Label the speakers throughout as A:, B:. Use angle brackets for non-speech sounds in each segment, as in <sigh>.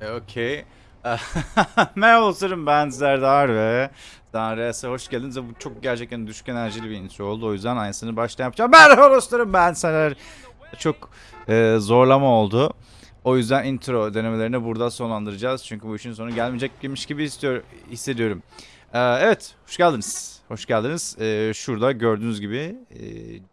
A: E, Okey. <laughs> Merhaba dostlarım ben Serdar ve Danres'e hoş geldiniz. Bu çok gerçekten düşük enerjili bir intro oldu. O yüzden aynısını başta yapacağım. Merhaba dostlarım ben Serdar. Çok e, zorlama oldu. O yüzden intro denemelerini burada sonlandıracağız. Çünkü bu işin sonu gelmeyecekmiş gibi istiyor, hissediyorum. E, evet, hoş geldiniz. Hoş geldiniz. E, şurada gördüğünüz gibi e,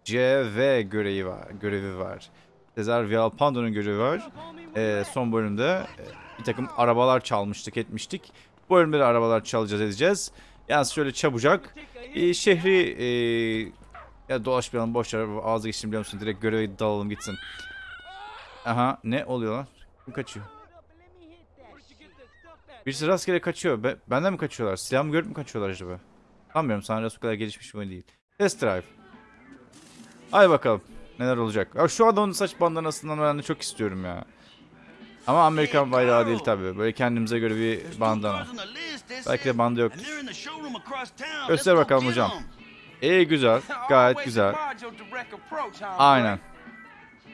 A: CV görevi var. Görevi var. Cesar Vialpando'nun görevi var. E, son bölümde e, bir takım arabalar çalmıştık etmiştik. Bu bölümde de arabalar çalacağız edeceğiz. Yani şöyle çabucak e, şehri e, ya dolaşmayalım boş ver ağzı geçtim biliyor musun direkt göreve dalalım gitsin. Aha ne oluyor lan? Kim kaçıyor? Birisi rastgele kaçıyor. Be benden mi kaçıyorlar? Silahımı görüp mü kaçıyorlar acaba? Sanmıyorum Sanrı'ya o kadar gelişmiş bir değil. Test drive. Hadi bakalım. Neler olacak. Ya şu adamın saç bandanasından ben de çok istiyorum ya. Ama Amerikan bayrağı değil tabii. Böyle kendimize göre bir bandana. Belki de banda yok. Göster bakalım hocam. İyi güzel. Gayet güzel. Aynen.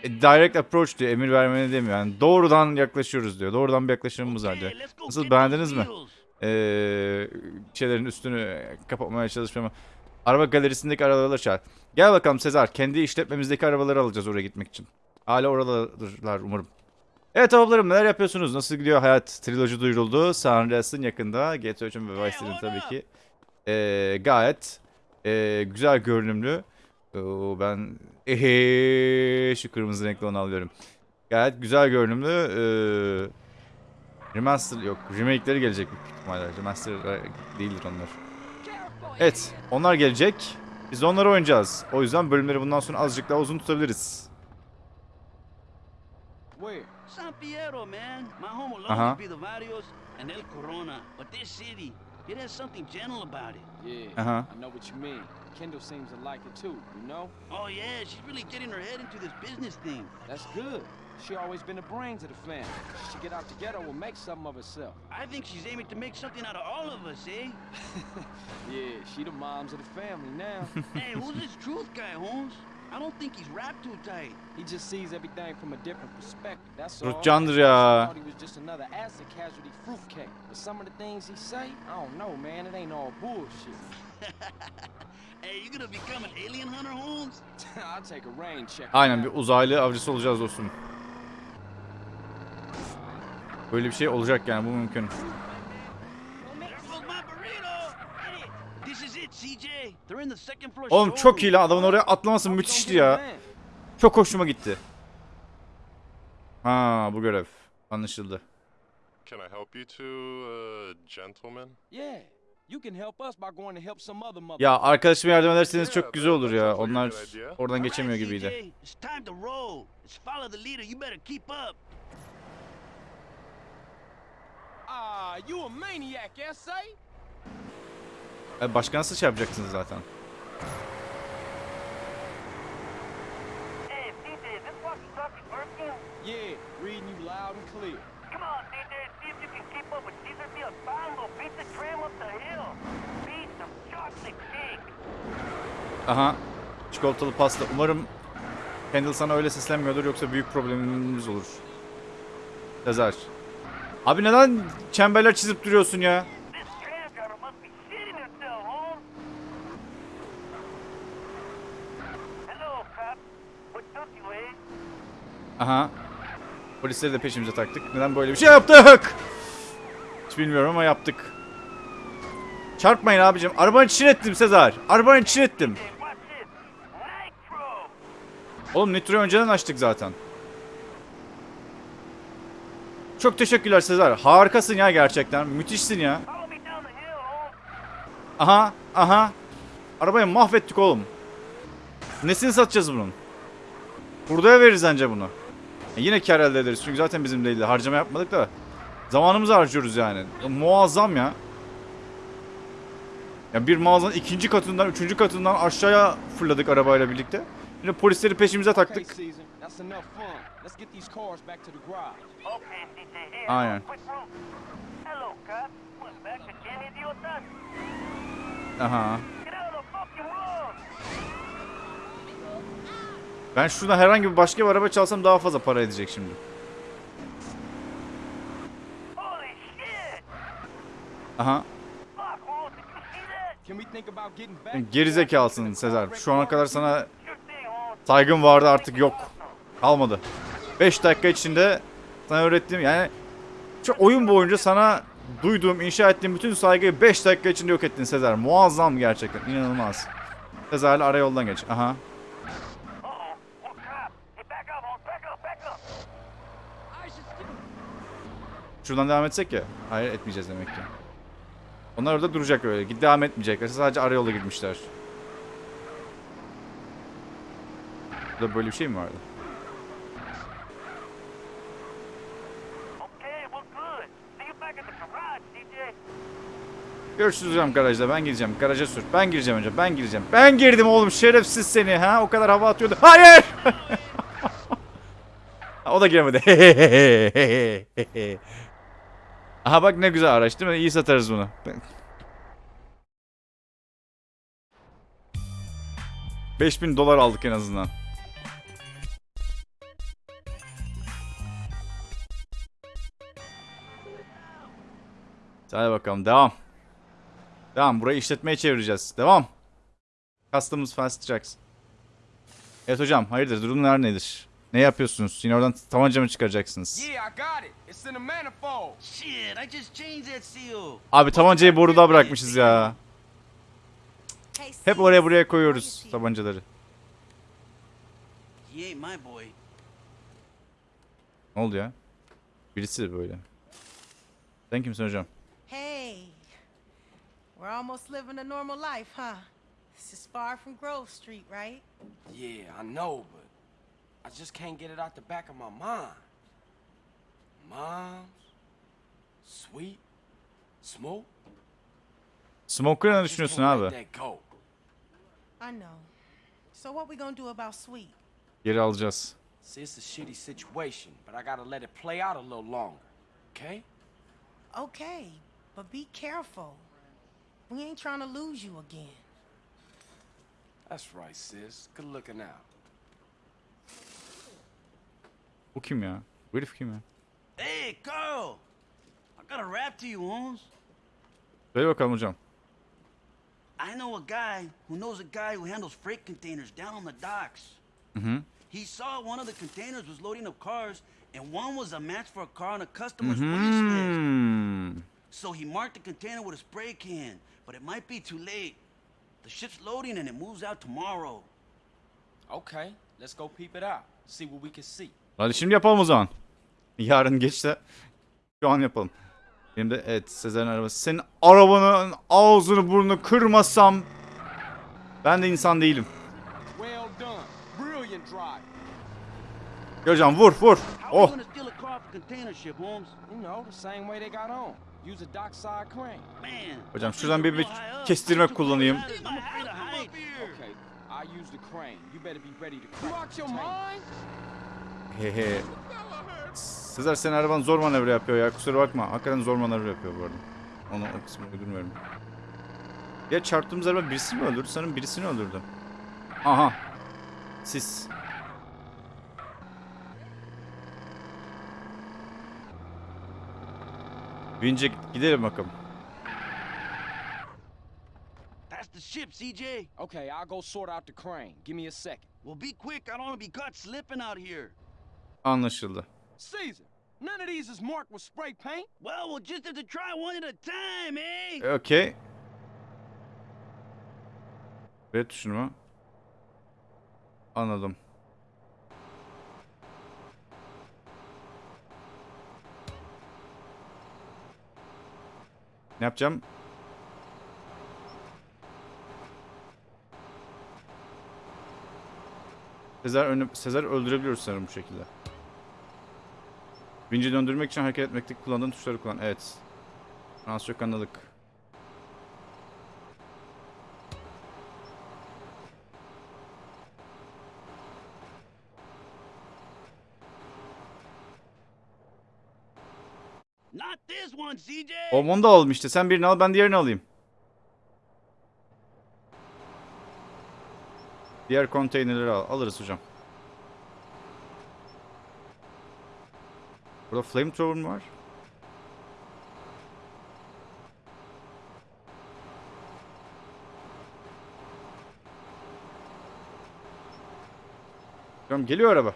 A: E, direct approach diyor. Emir vermeni demiyor. Yani doğrudan yaklaşıyoruz diyor. Doğrudan bir yaklaşımımız var diyor. Nasıl beğendiniz mi? Ee, şeylerin üstünü kapatmaya çalışmamı. Araba galerisindeki arabaları çağır. Gel bakalım Sezar. Kendi işletmemizdeki arabaları alacağız oraya gitmek için. Hala oradadırlar umarım. Evet ablalarım neler yapıyorsunuz? Nasıl gidiyor hayat? Triloji duyuruldu. San Andreas'ın yakında. GTA 3'ün ve Vice City'nin tabii ki. Ee, gayet ee, güzel görünümlü. Oo, ben ehe, şu kırmızı renkli onu alıyorum. Gayet güzel görünümlü. Ee, remaster yok. Remake'leri gelecek büyük ihtimalle. Remaster değildir onlar. Evet. Onlar gelecek. Biz de onları oynayacağız. O yüzden bölümleri bundan sonra azıcık daha uzun tutabiliriz.
B: Where?
C: San Fierro, man. My home will
A: Uh-huh.
C: always be the Varios and El Corona. But this city, it has something gentle about it.
B: Yeah,
A: Uh-huh.
B: I know what you mean. Kendall seems to like it too, you know?
C: Oh, yeah, she's really getting her head into this business thing.
B: That's good. She always been the brains of the family. She should get out together and make something of herself.
C: I think she's aiming to make something out of all of us, eh? <laughs>
B: Yeah, she the moms of the family now. <laughs>
C: hey, who's this truth guy, Holmes? I don't think he's wrapped too tight.
B: he just sees everything from a different perspective. That's all.
A: Ruhcandır
B: At
A: ya.
B: he was just another acid casualty fruitcake. But some of the things he say, I don't know, man. It ain't all bullshit. <laughs>
C: Hey, you gonna become an alien hunter, Holmes? <laughs>
B: I'll take a rain check.
A: Aynen bir uzaylı avcısı olacağız dostum. Böyle bir şey olacak yani bu mümkün.
C: There goes my burrito! Hey, this is it, CJ. They're in the second floor
A: Oğlum çok iyi lan adamın oraya atlaması müthişti ya. Çok hoşuma gitti. Ha bu görev. Anlaşıldı.
D: Can I help you two, uh, gentlemen?
B: Yeah, you can help us by going to help some other mother.
A: Ya arkadaşıma yardım ederseniz çok güzel olur ya. Onlar oradan geçemiyor gibiydi.
B: Ah, you a maniac, S.A.?
A: E, Başka nasıl şey yapacaksınız zaten? Aha. Çikolatalı pasta. Umarım Kendall sana öyle seslenmiyordur yoksa büyük problemimiz olur. Yazar. Abi neden çemberler çizip duruyorsun ya? Aha. Polisleri de peşimize taktık. Neden böyle bir şey yaptık? Hiç bilmiyorum ama yaptık. Çarpmayın abicim. Arabanın içine ettim Sezar. Arabanın içine ettim. Oğlum Nitro'yu önceden açtık zaten. Çok teşekkürler Sezar. Harikasın ya gerçekten. Müthişsin ya. Aha, aha. Arabayı mahvettik oğlum. Nesini satacağız bunun? Hurdaya veririz anca bunu. E yine kar elde ederiz çünkü zaten bizim değildi. Harcama yapmadık da. Zamanımızı harcıyoruz yani. Ya muazzam ya. Ya bir mağazanın ikinci katından, üçüncü katından aşağıya fırladık arabayla birlikte. Yine polisleri peşimize taktık. <laughs>
B: Caesar, that's
A: Ben şuradan herhangi bir başka bir araba çalsam daha fazla para edecek şimdi. Aha. Gerizekalısın Sezer. Şu ana kadar sana saygım vardı artık yok. Kalmadı. 5 dakika içinde sana öğrettiğim yani şu oyun boyunca sana duyduğum, inşa ettiğim bütün saygıyı 5 dakika içinde yok ettin Sezer. Muazzam gerçekten. inanılmaz. Sezer'le ara yoldan geç. Aha.
E: Uh-oh, more cops. Hey, back up, Holmes, back up, back up.
A: Şuradan devam etsek ya. Hayır etmeyeceğiz demek ki. Onlar orada duracak öyle. Git devam etmeyecekler. Sadece ara yola girmişler. Burada böyle bir şey mi vardı? Görüşürüz hocam garajda. Ben gireceğim. Garaja sür. Ben gireceğim hocam. Ben gireceğim. Ben girdim oğlum. Şerefsiz seni. Ha? O kadar hava atıyordu. Hayır! <laughs> o da giremedi. <laughs> Aha bak ne güzel araç değil mi? İyi satarız bunu. Beş bin dolar aldık en azından. Hadi bakalım devam. Devam burayı işletmeye çevireceğiz. Devam. Customs Fast Tracks. Evet hocam hayırdır durumlar nedir? Ne yapıyorsunuz? Yine oradan tabanca mı çıkaracaksınız? Abi tabancayı boruda bırakmışız ya. Hep oraya buraya koyuyoruz tabancaları. Ne oldu ya? Birisi böyle. Sen kimsin hocam?
F: Hey, we're almost living a normal life, huh? This is far from Grove Street, right?
B: Yeah, I know, but I just can't get it out the back of my mind. Moms, sweet, smoke.
A: Smoker'a ne
B: Just
A: düşünüyorsun
B: can't
A: abi?
B: let that go.
F: I know. So what we gonna do about Sweet?
A: Geri alacağız.
B: See, it's a shitty situation, but I gotta let it play out a little longer. Okay?
F: Okay, but be careful. We ain't trying to lose you again.
B: That's right, sis. Good looking out.
A: Bu kim ya? Bu herif kim ya?
C: Hey, Carl! I got a rap to you, Holmes.
A: Söyle bakalım hocam.
C: I know a guy who knows a guy who handles freight containers down on the docks.
A: Hı-hı.
C: He saw one of the containers was loading up cars, and one was a match for a car on a customer's wish list.
A: Hmm.
C: So he marked the container with a spray can, but it might be too late. The ship's loading and it moves out tomorrow.
B: Okay, let's go peep it out. See what we can see.
A: Hadi şimdi yapalım o zaman. Yarın geç de şu an yapalım. Benim de evet Sezer'in arabası. Senin arabanın ağzını burnunu kırmasam ben de insan değilim. Hocam vur vur. Oh. Hocam şuradan bir, bir kestirme kullanayım. Hehe. Sezer senin araban zor manevra yapıyor ya kusura bakma. Hakikaten zor manevra yapıyor bu arada. Onu o kısmını uydurmuyorum. Ya çarptığımız araba birisini mi öldürdü? Sanırım birisini öldürdü. Aha. Siz. Bince gidelim bakalım.
C: That's the ship, CJ.
B: Okay, I'll go sort out the crane. Give me a second.
C: Well, be quick. I don't want to be caught slipping out here.
A: Anlaşıldı.
B: Caesar, none of these is marked with spray paint.
C: Well, we'll just have to try one at a time, eh?
A: Okey. Red tuşunu mu? Anladım. Ne yapacağım? Sezer, önü, Sezer öldürebiliyoruz sanırım bu şekilde. Vinci döndürmek için hareket etmekte kullandığın tuşları kullan. Evet. Az çok anladık. Oğlum onu da alalım işte. Sen birini al ben diğerini alayım. Diğer konteynerleri al. Alırız hocam. Burada flamethrower mu var? Tamam geliyor araba.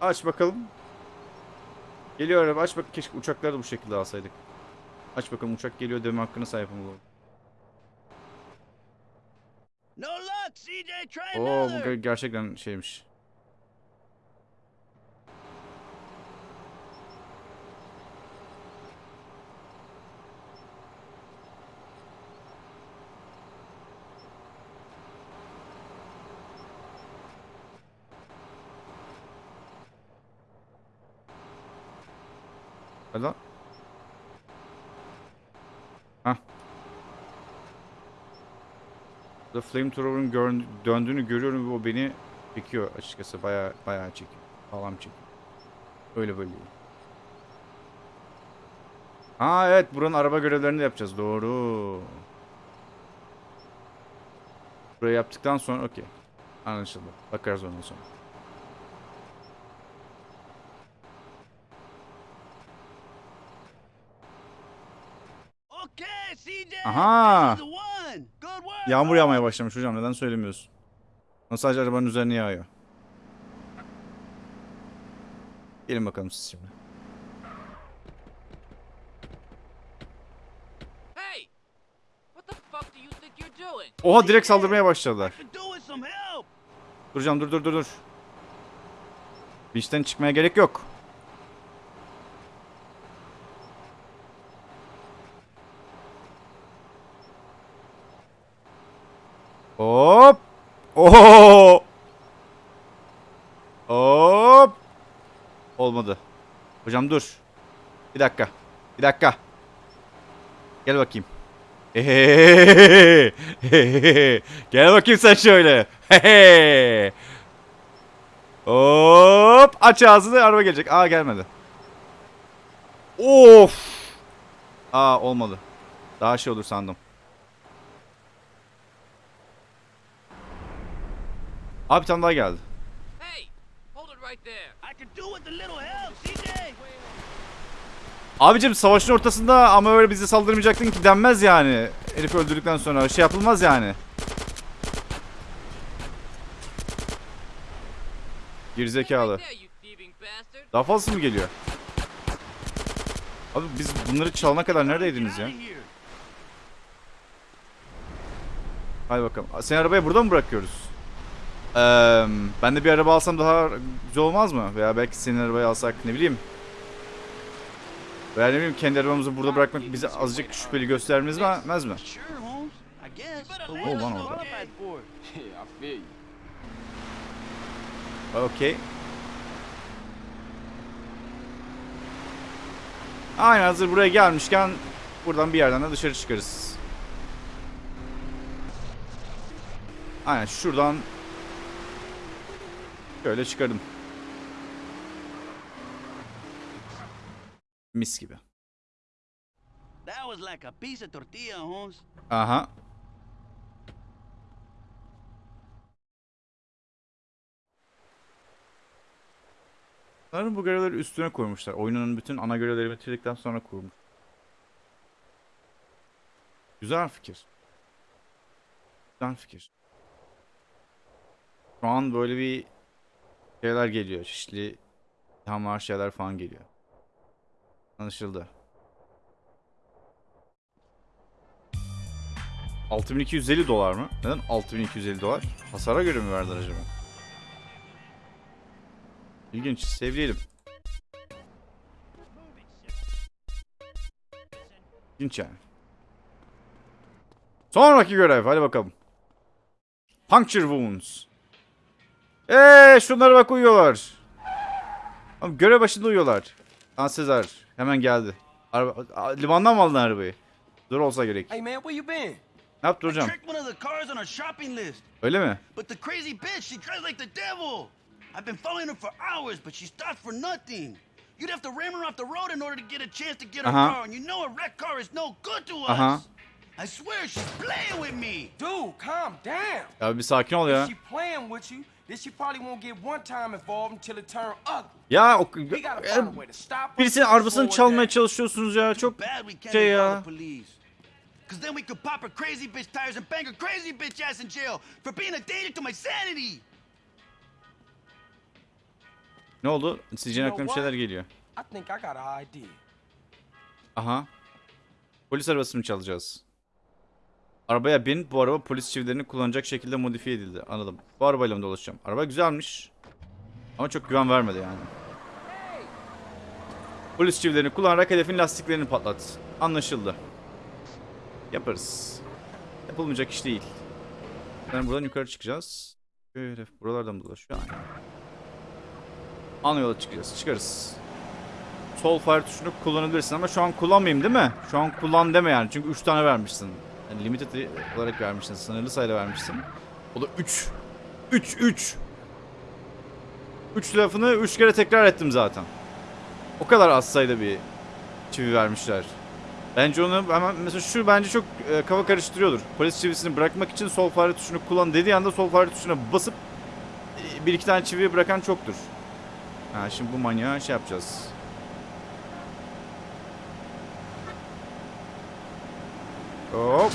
A: Aç bakalım. Geliyor araba aç bak. Keşke uçakları da bu şekilde alsaydık. Aç bakalım uçak geliyor deme hakkına sahip olalım. Oo bu gerçekten şeymiş. Hadi lan. Hah. The Flamethrower'ın döndüğünü görüyorum ve o beni çekiyor açıkçası. Baya baya çekiyor. Sağlam çekiyor. Öyle böyle. Ha evet buranın araba görevlerini de yapacağız. Doğru. Burayı yaptıktan sonra okey. Anlaşıldı. Bakarız ondan sonra.
C: Okay, CJ.
A: Aha. Yağmur yağmaya başlamış hocam. Neden söylemiyorsun? Sadece arabanın üzerine yağıyor. Gelin bakalım siz şimdi.
G: Hey! What the fuck do you think you're doing?
A: Oha direkt saldırmaya başladılar. Duracağım dur dur dur dur. Beach'ten çıkmaya gerek yok. Hop. Oo. Hop. Olmadı. Hocam dur. Bir dakika. Bir dakika. Gel bakayım. Hehehehe. <laughs> Gel bakayım sen şöyle. Hehe. <laughs> Hop aç ağzını araba gelecek. Aa gelmedi. Of. Aa olmadı. Daha şey olur sandım. Abi bir tane daha geldi.
G: Hey! Hold it right there.
C: I could do with a little help, CJ.
A: Abicim savaşın ortasında ama öyle bize saldırmayacaktın ki denmez yani. Herif öldürdükten sonra şey yapılmaz yani. Gerizekalı. Daha fazlası mı geliyor? Abi biz bunları çalana kadar neredeydiniz ya? Hadi bakalım. Seni arabaya burada mı bırakıyoruz? Ee, ben de bir araba alsam daha güzel olmaz mı? Veya belki senin arabayı alsak ne bileyim. Veya ne bileyim kendi arabamızı burada bırakmak bize azıcık şüpheli göstermez mi? Mez mi? Oh, one
C: go
A: orada. <laughs> Okey. Aynen hazır buraya gelmişken buradan bir yerden de dışarı çıkarız. Aynen şuradan şöyle çıkardım. Mis gibi.
C: That was like a piece of tortilla, Holmes.
A: Aha. Sanırım bu görevleri üstüne koymuşlar. Oyunun bütün ana görevleri bitirdikten sonra kurmuş. Güzel fikir. Güzel fikir. Şu an böyle bir şeyler geliyor. Çeşitli ithamlar şeyler falan geliyor. Anlaşıldı. 6250 dolar mı? Neden 6250 dolar? Hasara göre mi verdiler acaba? İlginç. Sevleyelim. İlginç yani. Sonraki görev. Hadi bakalım. Puncture wounds. Eee şunlara bak uyuyorlar. Görev başında uyuyorlar. Aa Sezar hemen geldi. Araba, limandan mı aldın arabayı? Dur olsa gerek.
B: Hey man, where you been?
A: Ne yaptı hocam?
C: Tricked one of the cars on our shopping list.
A: Öyle mi?
C: But the crazy bitch, she drives like the devil. I've been following her for hours, but she stopped for nothing. You'd have to ram her off the road in order to get a chance to get her
A: Uh-huh.
C: car, and you know a wrecked car is no good to us.
A: Uh-huh.
C: I swear she's playing with me.
B: Dude, calm down.
A: Ya bir sakin ol ya.
B: She playing with you, then she probably won't get one time involved until it turn ugly.
A: Ya o, birisinin arabasını çalmaya çalışıyorsunuz ya. Çok şey ya.
C: Cause then we could pop her crazy bitch tires and bang her crazy bitch ass in jail for being a danger to my sanity.
A: Ne oldu?
B: You
A: aklına bir şeyler geliyor.
B: I think I got an idea.
A: Aha. Polis arabasını çalacağız? Arabaya bin. Bu araba polis çivilerini kullanacak şekilde modifiye edildi. Anladım. Bu arabayla mı dolaşacağım? Araba güzelmiş. Ama çok güven vermedi yani. Polis çivilerini kullanarak hedefin lastiklerini patlat. Anlaşıldı. Yaparız. Yapılmayacak iş değil. Yani buradan yukarı çıkacağız. Şöyle buralardan dolaşıyor? Ana yola çıkacağız. Çıkarız. Sol fire tuşunu kullanabilirsin ama şu an kullanmayayım değil mi? Şu an kullan deme yani. Çünkü 3 tane vermişsin. Yani limited olarak vermişsin. Sınırlı sayıda vermişsin. O da 3. 3 3. 3 lafını 3 kere tekrar ettim zaten. O kadar az sayıda bir çivi vermişler. Bence onu hemen mesela şu bence çok e, kafa karıştırıyordur. Polis çivisini bırakmak için sol fare tuşunu kullan dediği anda sol fare tuşuna basıp e, bir iki tane çiviyi bırakan çoktur. Ha şimdi bu manyağı şey yapacağız. Hop.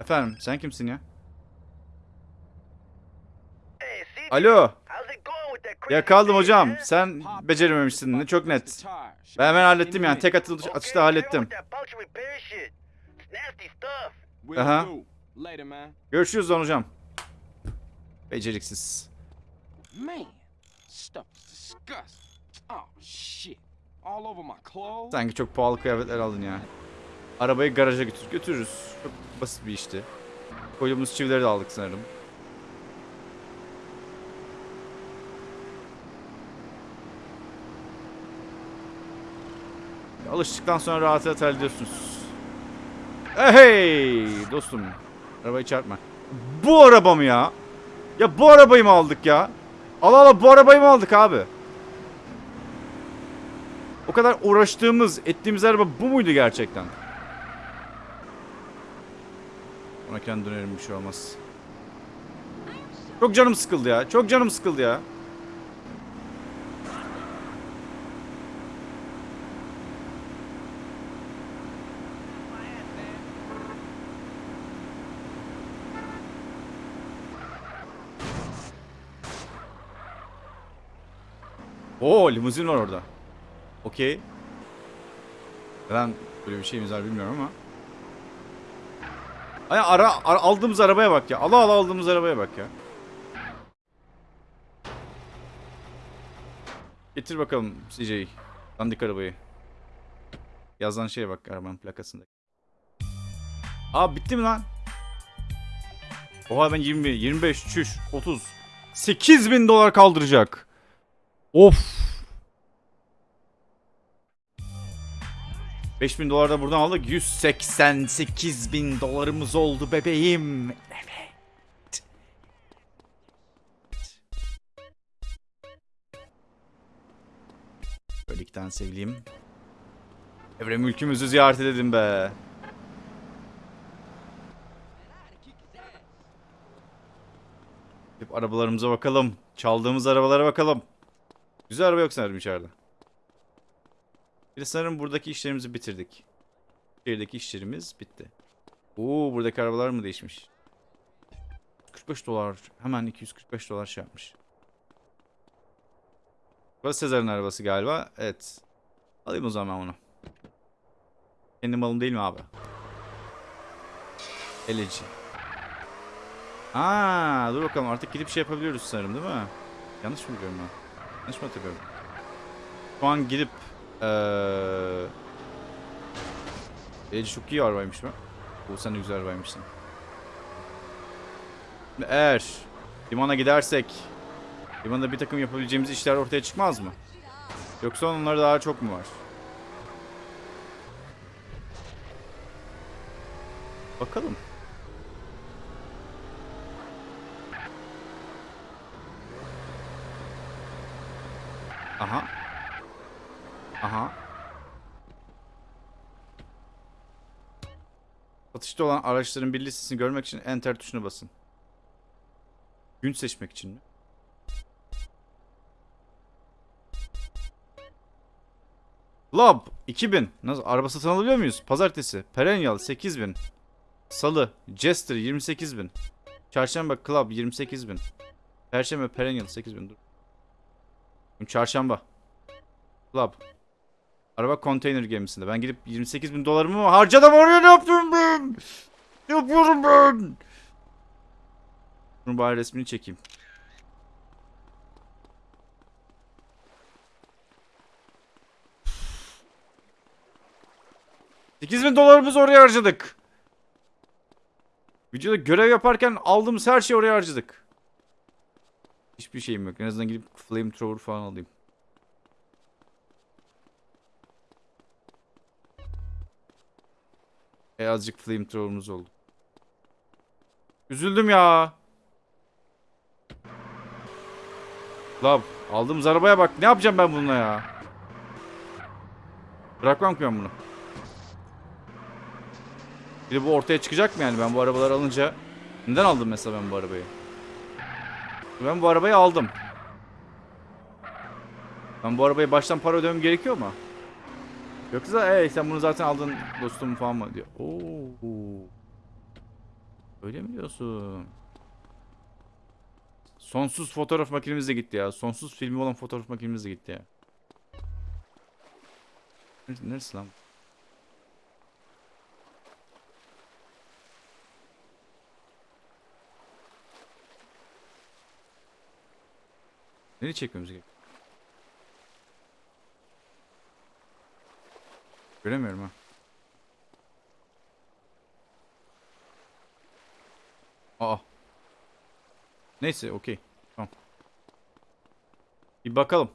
A: Efendim sen kimsin ya? Alo.
E: thing,
A: hocam. Sen becerememişsin. Ne çok net. Ben hemen hallettim yani.
B: 10
A: Tek atış, atışta hallettim. Aha.
B: do. Later, man.
A: Görüşürüz lan hocam. Beceriksiz.
B: Man, stuff is disgusting. Oh.
A: Sanki çok pahalı kıyafetler aldın ya. Arabayı garaja götür. Götürürüz. Çok basit bir işti. Koyduğumuz çivileri de aldık sanırım. Alıştıktan sonra rahat rahat hallediyorsunuz. Eh, Hey dostum. Arabayı çarpma. Bu araba mı ya? Ya bu arabayı mı aldık ya? Allah Allah bu arabayı mı aldık abi? O kadar uğraştığımız, ettiğimiz araba bu muydu gerçekten? Ona kendi dönerim bir şey olmaz. Çok canım sıkıldı ya. Çok canım sıkıldı ya. Oo limuzin var orada. Okey. Ben böyle bir şeyimiz var bilmiyorum ama. Ay ara, ara- aldığımız arabaya bak ya. Allah Allah aldığımız arabaya bak ya. Getir bakalım CJ. Dandik arabayı. Yazan şeye bak arabanın plakasında. Aa bitti mi lan? Oha ben 20, 25, çüş, 30. 8 bin dolar kaldıracak. Of. 5000 dolar da buradan aldık. 188 bin dolarımız oldu bebeğim. Evet. Böyle iki tane sevgiliyim. Evre mülkümüzü ziyaret edelim be. Hep arabalarımıza bakalım. Çaldığımız arabalara bakalım. Güzel araba yok sanırım içeride. Bir sanırım buradaki işlerimizi bitirdik. Şehirdeki işlerimiz bitti. Oo buradaki arabalar mı değişmiş? 45 dolar. Hemen 245 dolar şey yapmış. Burası Sezar'ın arabası galiba. Evet. Alayım o zaman onu. Kendi malım değil mi abi? Eleci. Aa, dur bakalım artık gidip şey yapabiliyoruz sanırım değil mi? Yanlış mı biliyorum ben? Yanlış mı hatırlıyorum? Şu an gidip eee Eleci çok iyi arabaymış mı? Bu sen güzel arabaymışsın. Eğer limana gidersek limanda bir takım yapabileceğimiz işler ortaya çıkmaz mı? Yoksa onlara daha çok mu var? Bakalım. Aha. Aha. Satışta olan araçların bir listesini görmek için enter tuşuna basın. Gün seçmek için mi? Lab 2000. Nasıl araba satın alabiliyor muyuz? Pazartesi. Perennial 8000. Salı Jester 28.000. Çarşamba Club 28.000. Perşembe Perennial 8.000. Dur. Çarşamba. Club. Araba konteyner gemisinde. Ben gidip 28 bin dolarımı mı harcadım oraya ne yapıyorum ben? Ne yapıyorum ben? Bunun bari resmini çekeyim. Sekiz bin dolarımızı oraya harcadık. Videoda görev yaparken aldığımız her şeyi oraya harcadık. Hiçbir şeyim yok. En azından gidip flamethrower falan alayım. E azıcık flamethrower'ımız oldu. Üzüldüm ya. Lab aldığımız arabaya bak. Ne yapacağım ben bununla ya? Bırakmam ki ben bunu. Bir de bu ortaya çıkacak mı yani ben bu arabaları alınca? Neden aldım mesela ben bu arabayı? Ben bu arabayı aldım. Ben bu arabaya baştan para ödemem gerekiyor mu? Yoksa ey sen bunu zaten aldın dostum falan mı diyor. Oo. Öyle mi diyorsun? Sonsuz fotoğraf makinemiz de gitti ya. Sonsuz filmi olan fotoğraf makinemiz de gitti ya. Neresi, lan? Nereye çekmemiz gerekiyor? Göremiyorum ha. Aa. Neyse okey. Tamam. Bir bakalım.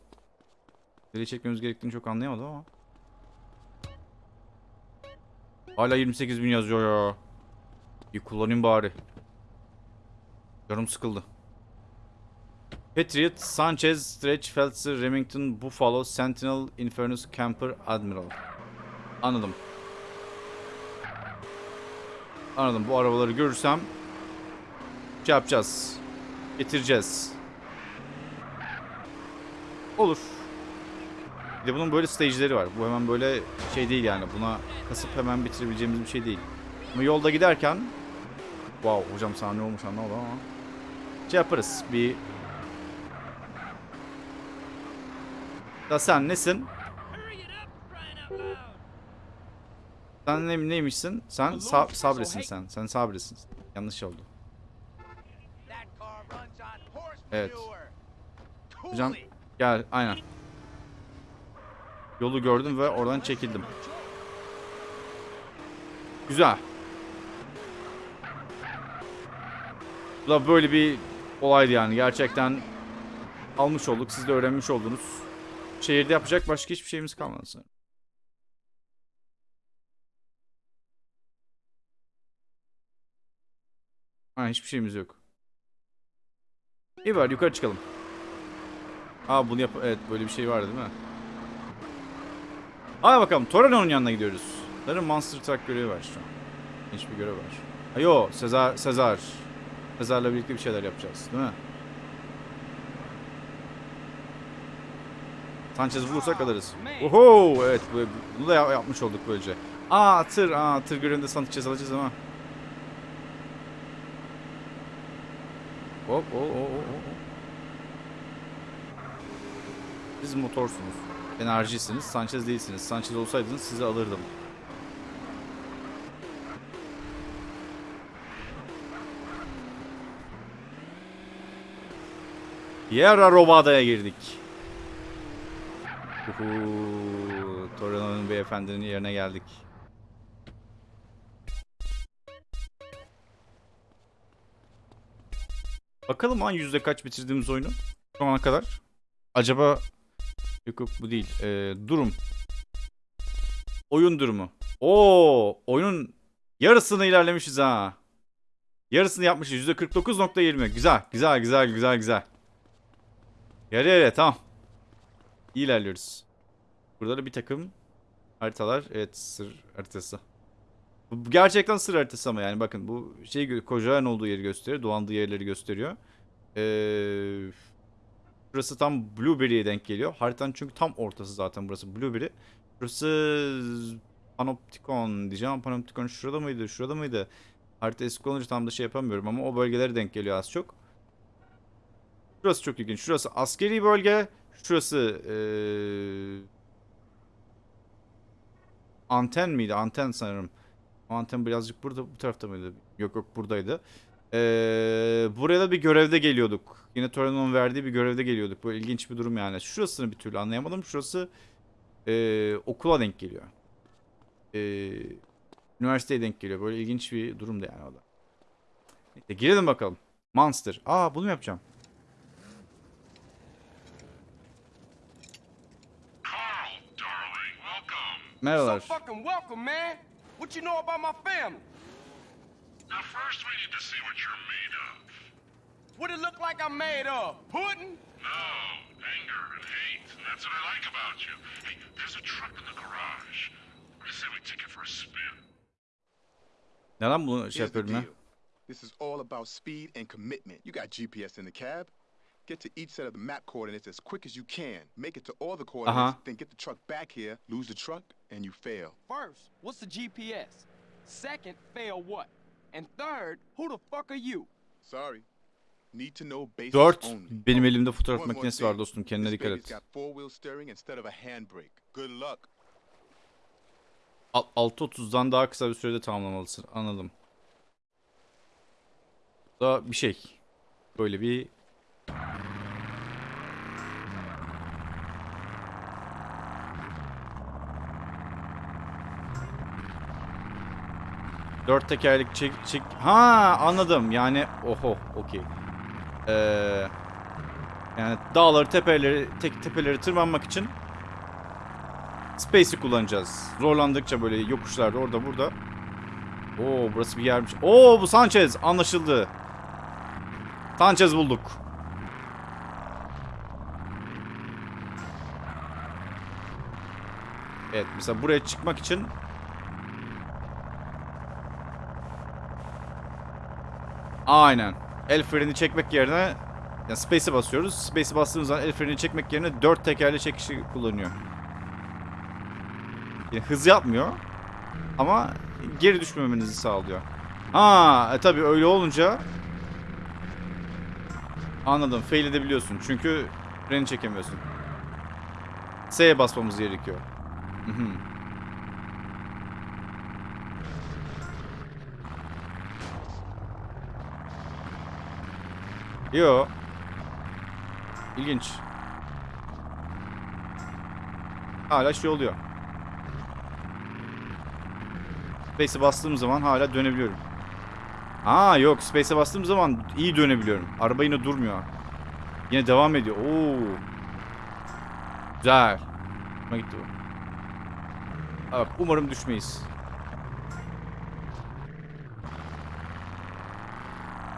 A: Nereye çekmemiz gerektiğini çok anlayamadım ama. Hala 28 bin yazıyor ya. Bir kullanayım bari. Canım sıkıldı. Patriot, Sanchez, Stretch, Feltzer, Remington, Buffalo, Sentinel, Infernus, Camper, Admiral. Anladım. Anladım. Bu arabaları görürsem şey yapacağız. Getireceğiz. Olur. Bir de bunun böyle stage'leri var. Bu hemen böyle şey değil yani. Buna kasıp hemen bitirebileceğimiz bir şey değil. Ama yolda giderken Wow hocam sana ne olmuş anlamadım ama şey yaparız. Bir Da sen nesin? Sen ne, neymişsin? Sen sa sabresin sen. Sen sabresin. Yanlış oldu. Evet. Hocam gel aynen. Yolu gördüm ve oradan çekildim. Güzel. Bu da böyle bir olaydı yani. Gerçekten almış olduk. Siz de öğrenmiş oldunuz. Şehirde yapacak başka hiçbir şeyimiz kalmadı sanırım. Ha hiçbir şeyimiz yok. İyi var yukarı çıkalım. Aa bunu yap evet böyle bir şey vardı değil mi? Hadi bakalım Torino'nun yanına gidiyoruz. Sanırım Monster Truck görevi var şu an. Hiçbir görev var. Ha Sezar Sezar. Sezar'la birlikte bir şeyler yapacağız değil mi? Sanchez bulursak alırız. Oho evet bu- bunu da ya- yapmış olduk böylece. Aa tır aa tır görevinde Sanchez alacağız ama. Hop o o o. Siz motorsunuz. Enerjisiniz. Sanchez değilsiniz. Sanchez olsaydınız sizi alırdım. Sierra Robada'ya girdik. Torino'nun beyefendinin yerine geldik. Bakalım an yüzde kaç bitirdiğimiz oyunu şu ana kadar. Acaba yok yok bu değil. Ee, durum. Oyun durumu. Oo, oyunun yarısını ilerlemişiz ha. Yarısını yapmışız. Yüzde 49.20. Güzel, güzel, güzel, güzel, güzel. Yarı yarıya tamam. İyi ilerliyoruz. Burada da bir takım haritalar. Evet sır haritası. Bu gerçekten sır haritası ama yani bakın bu şey Koja'nın olduğu yeri gösteriyor. Dolandığı yerleri gösteriyor. Ee, burası tam Blueberry'e denk geliyor. Haritanın çünkü tam ortası zaten burası Blueberry. Burası Panopticon diyeceğim. Panopticon şurada mıydı? Şurada mıydı? Harita eski olunca tam da şey yapamıyorum ama o bölgelere denk geliyor az çok. Şurası çok ilginç. Şurası askeri bölge. Şurası eee, anten miydi? Anten sanırım. Anten birazcık burada bu tarafta mıydı? Yok yok buradaydı. Eee, buraya da bir görevde geliyorduk. Yine Torino'nun verdiği bir görevde geliyorduk. Bu ilginç bir durum yani. Şurasını bir türlü anlayamadım. Şurası eee, okula denk geliyor. Eee üniversiteye denk geliyor. Böyle ilginç bir durumdu yani o da. Neyse girelim bakalım. Monster. Aa bunu mu yapacağım? Merhabalar.
B: So fucking welcome, man. What you know about my family?
D: Now, first we need to see what you're made of.
B: What it look like I'm made of? Pudding?
D: No, anger and hate, and that's what I like about you. Hey, there's a truck in the garage. I say we take it for a spin.
A: Neden bunu şey
H: Here's the
A: yapıyorum ya?
H: This is all about speed and commitment. You got GPS in the cab. Get to each set of the map coordinates as quick as you can. Make it to all the coordinates,
A: Uh-huh.
H: then get the truck back here, lose the truck, and you fail.
B: First, what's the GPS? Second, fail what? And third, who the fuck are you?
H: Sorry. Need to know basics
A: 4.
H: only.
A: Benim
H: Oh,
A: elimde fotoğraf makinesi var dostum. Kendine dikkat et.
H: got four-wheel steering instead of a handbrake. Good luck.
A: Al- 6.30'dan daha kısa bir sürede tamamlamalısın. Anladım. Bu da bir şey. Böyle bir Dört tekerlek çek, çek... Ha anladım. Yani oho okey. Ee, yani dağları tepeleri tek tepeleri tırmanmak için Space'i kullanacağız. Zorlandıkça böyle yokuşlarda orada burada. Oo burası bir yermiş. Oo bu Sanchez anlaşıldı. Sanchez bulduk. Evet mesela buraya çıkmak için Aynen. El freni çekmek yerine yani space'e basıyoruz. Space'e bastığımız zaman el freni çekmek yerine dört tekerli çekişi kullanıyor. Yani hız yapmıyor. Ama geri düşmemenizi sağlıyor. Ha, e, tabii öyle olunca anladım. Fail edebiliyorsun. Çünkü freni çekemiyorsun. S'ye basmamız gerekiyor. Hı. Yo. İlginç. Hala şey oluyor. Space'e bastığım zaman hala dönebiliyorum. Aa yok Space'e bastığım zaman iyi dönebiliyorum. Araba yine durmuyor. Yine devam ediyor. Oo. Güzel. Hoşuma gitti bu. Bak umarım düşmeyiz.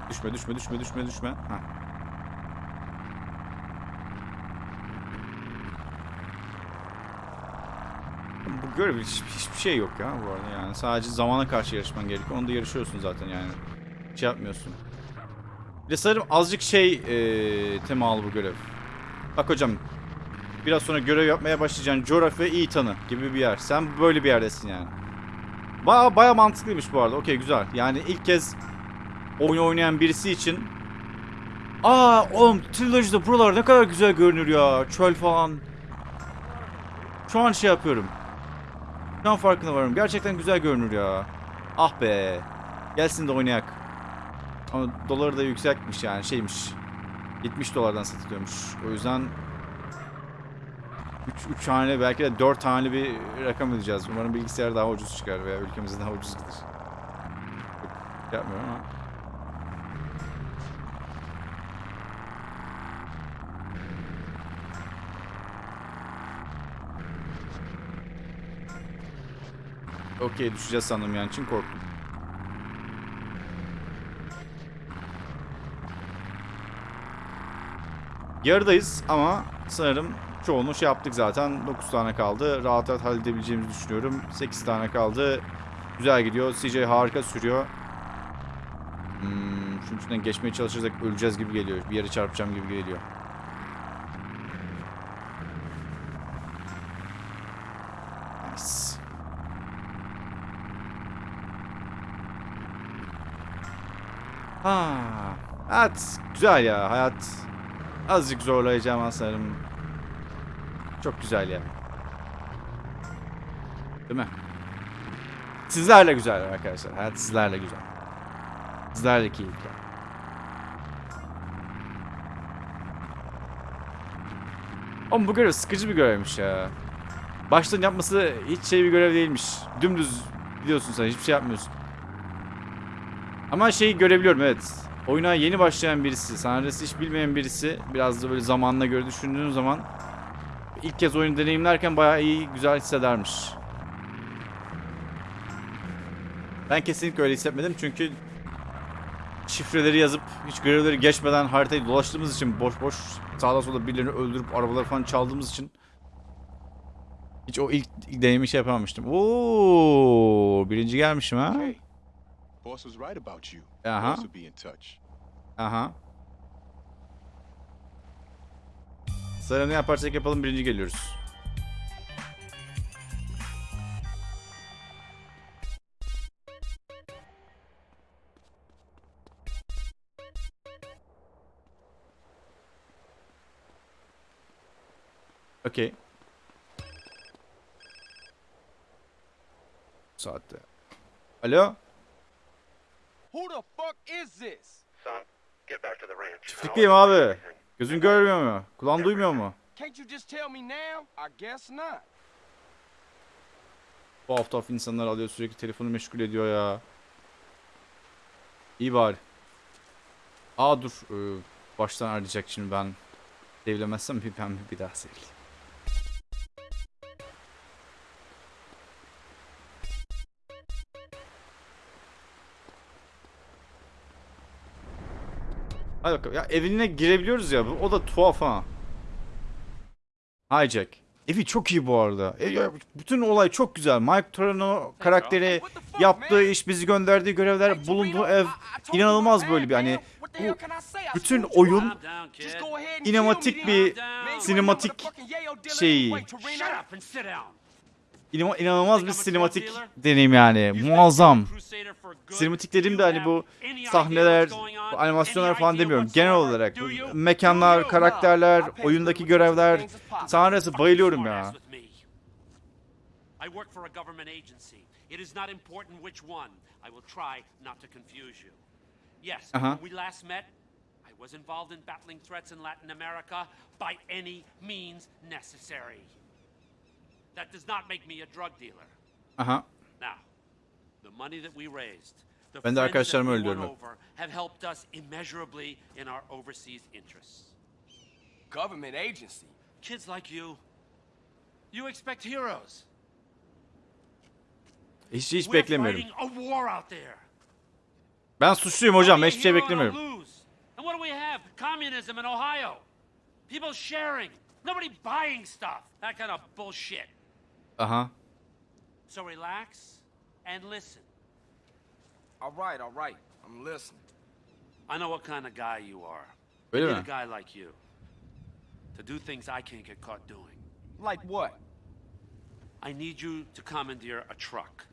A: Düşme düşme düşme düşme düşme. Heh. Bu görev hiç, hiçbir şey yok ya bu arada yani. Sadece zamana karşı yarışman gerekiyor. Onu da yarışıyorsun zaten yani. Şey yapmıyorsun. Bir de sanırım azıcık şey eee temalı bu görev. Bak hocam. Biraz sonra görev yapmaya başlayacaksın. Coğrafya iyi tanı gibi bir yer. Sen böyle bir yerdesin yani. Baya baya mantıklıymış bu arada. Okey güzel. Yani ilk kez oyun oynayan birisi için Aa oğlum Trilogy'de buralar ne kadar güzel görünür ya. Çöl falan. Şu an şey yapıyorum. Şu an farkına varım. Gerçekten güzel görünür ya. Ah be. Gelsin de oynayak. Ama doları da yüksekmiş yani şeymiş. 70 dolardan satılıyormuş. O yüzden 3 3 hane belki de 4 tane bir rakam ödeyeceğiz. Umarım bilgisayar daha ucuz çıkar veya ülkemizde daha ucuz gider. Yapmıyorum ama. Okey düşeceğiz sandım yani için korktum. Yarıdayız ama sanırım çoğunu şey yaptık zaten. 9 tane kaldı. Rahat rahat halledebileceğimizi düşünüyorum. 8 tane kaldı. Güzel gidiyor. CJ harika sürüyor. Hmm, şunun içinden geçmeye çalışırsak öleceğiz gibi geliyor. Bir yere çarpacağım gibi geliyor. Ha, hayat güzel ya hayat. Azıcık zorlayacağım aslanım. Çok güzel ya. Değil mi? Sizlerle güzel arkadaşlar. Hayat sizlerle güzel. Sizlerle keyifli. Ama bu görev sıkıcı bir görevmiş ya. Baştan yapması hiç şey bir görev değilmiş. Dümdüz gidiyorsun sen hiçbir şey yapmıyorsun. Ama şeyi görebiliyorum evet. Oyuna yeni başlayan birisi, senaryosu hiç bilmeyen birisi biraz da böyle zamanına göre düşündüğün zaman ilk kez oyunu deneyimlerken bayağı iyi, güzel hissedermiş. Ben kesinlikle öyle hissetmedim çünkü şifreleri yazıp hiç görevleri geçmeden haritayı dolaştığımız için boş boş sağda solda birilerini öldürüp arabaları falan çaldığımız için hiç o ilk, ilk deneyimi şey yapamamıştım. Oo, birinci gelmişim ha.
H: Hey, boss was right about you.
A: Uh-huh.
H: Boss will be in touch.
A: Aha. Sıra ne yaparsak yapalım birinci geliyoruz. Okey. Saatte. Alo?
B: Who the fuck is this?
A: Çiftlikteyim abi. Gözün görmüyor mu? Kulağın duymuyor mu? Bu hafta hafta insanlar alıyor sürekli telefonu meşgul ediyor ya. İyi bari. Aa dur. ee, baştan arayacak şimdi ben. Devlemezsem bir ben bir daha seveyim. Hadi bakalım. Ya evine girebiliyoruz ya. O da tuhaf ha. Hijack. Evi çok iyi bu arada. E, ya, bütün olay çok güzel. Mike Torino karakteri yaptığı iş, bizi gönderdiği görevler, bulunduğu ev inanılmaz böyle bir hani bu bütün oyun inematik bir sinematik şeyi inanılmaz bir sinematik deneyim yani. Muazzam. Sinematik dediğim de hani bu sahneler, bu animasyonlar falan demiyorum. Genel olarak bu mekanlar, karakterler, oyundaki görevler, sahnesi bayılıyorum ya.
I: I work for a government agency. It is not important which one. I will try not to confuse you. Yes,
A: Uh-huh.
I: when we last met, I was involved in battling threats in Latin America by any means necessary. That does not make me a drug dealer.
A: Aha.
I: Now, the money that we raised, the
A: Ben de
I: friends that
A: arkadaşlarımı
I: we won over have helped us immeasurably in our overseas interests.
B: Government agency.
I: Kids like you, you expect heroes.
A: Hiç hiç
I: We're
A: beklemiyorum.
I: fighting a war out there.
A: Ben suçluyum hocam. Ben
I: Only
A: hiçbir şey
I: a hero and a
A: beklemiyorum.
I: lose. And what do we have? Communism in Ohio. People sharing. Nobody buying stuff. That kind of bullshit.
A: Aha.
I: So relax and listen.
B: All right, all right. I'm listening.
I: I know what kind of guy you are.
A: Öyle
I: I need a guy like you. To do things I can't get caught doing.
B: Like what?
I: I need you to commandeer a truck.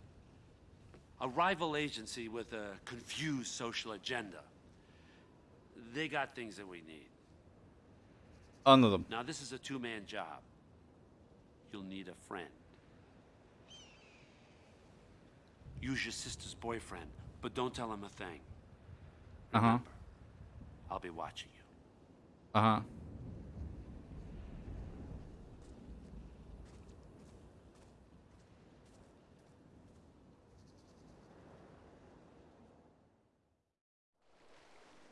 I: A rival agency with a confused social agenda. They got things that we need.
A: Anladım.
I: Now, this is a two man job. You'll need a friend. Use your sister's boyfriend, but don't tell him a thing.
A: Aha.
I: Remember, I'll be watching you.
A: Uh huh.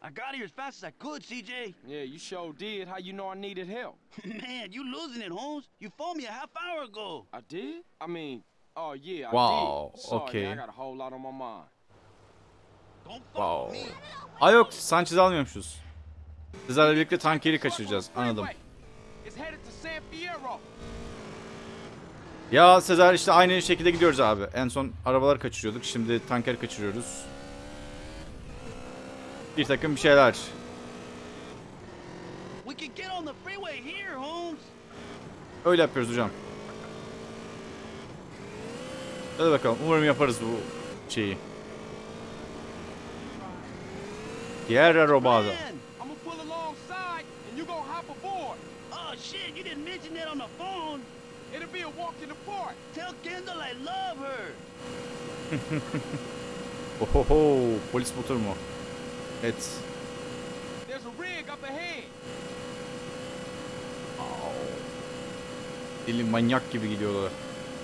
C: I got here as fast as I could, CJ.
B: Yeah, you sure did. How you know I needed help? <laughs>
C: Man, you losing it, Holmes. You phoned me a half hour ago.
B: I did? I mean, oh yeah, I
A: Wow,
B: did. Sorry,
A: okay.
B: man, I got a whole lot on my mind.
C: Don't fuck
A: Wow. Aa yok Sanchez almıyormuşuz. Sizlerle birlikte tankeri kaçıracağız. Anladım.
B: It's headed to San Fierro.
A: Ya Sezer işte aynı şekilde gidiyoruz abi. En son arabalar kaçırıyorduk. Şimdi tanker kaçırıyoruz. Bir takım bir şeyler.
C: We can get on the freeway here, Holmes.
A: Öyle yapıyoruz hocam. Hadi bakalım. Umarım yaparız bu şeyi.
B: Hop aboard.
C: Oh shit, you didn't mention that on the phone.
B: It'll be a walk in the park.
C: Tell Kendall I love her. <laughs>
A: Ohoho, polis motoru mu? Evet.
B: There's a rig up ahead.
A: Deli manyak gibi gidiyorlar.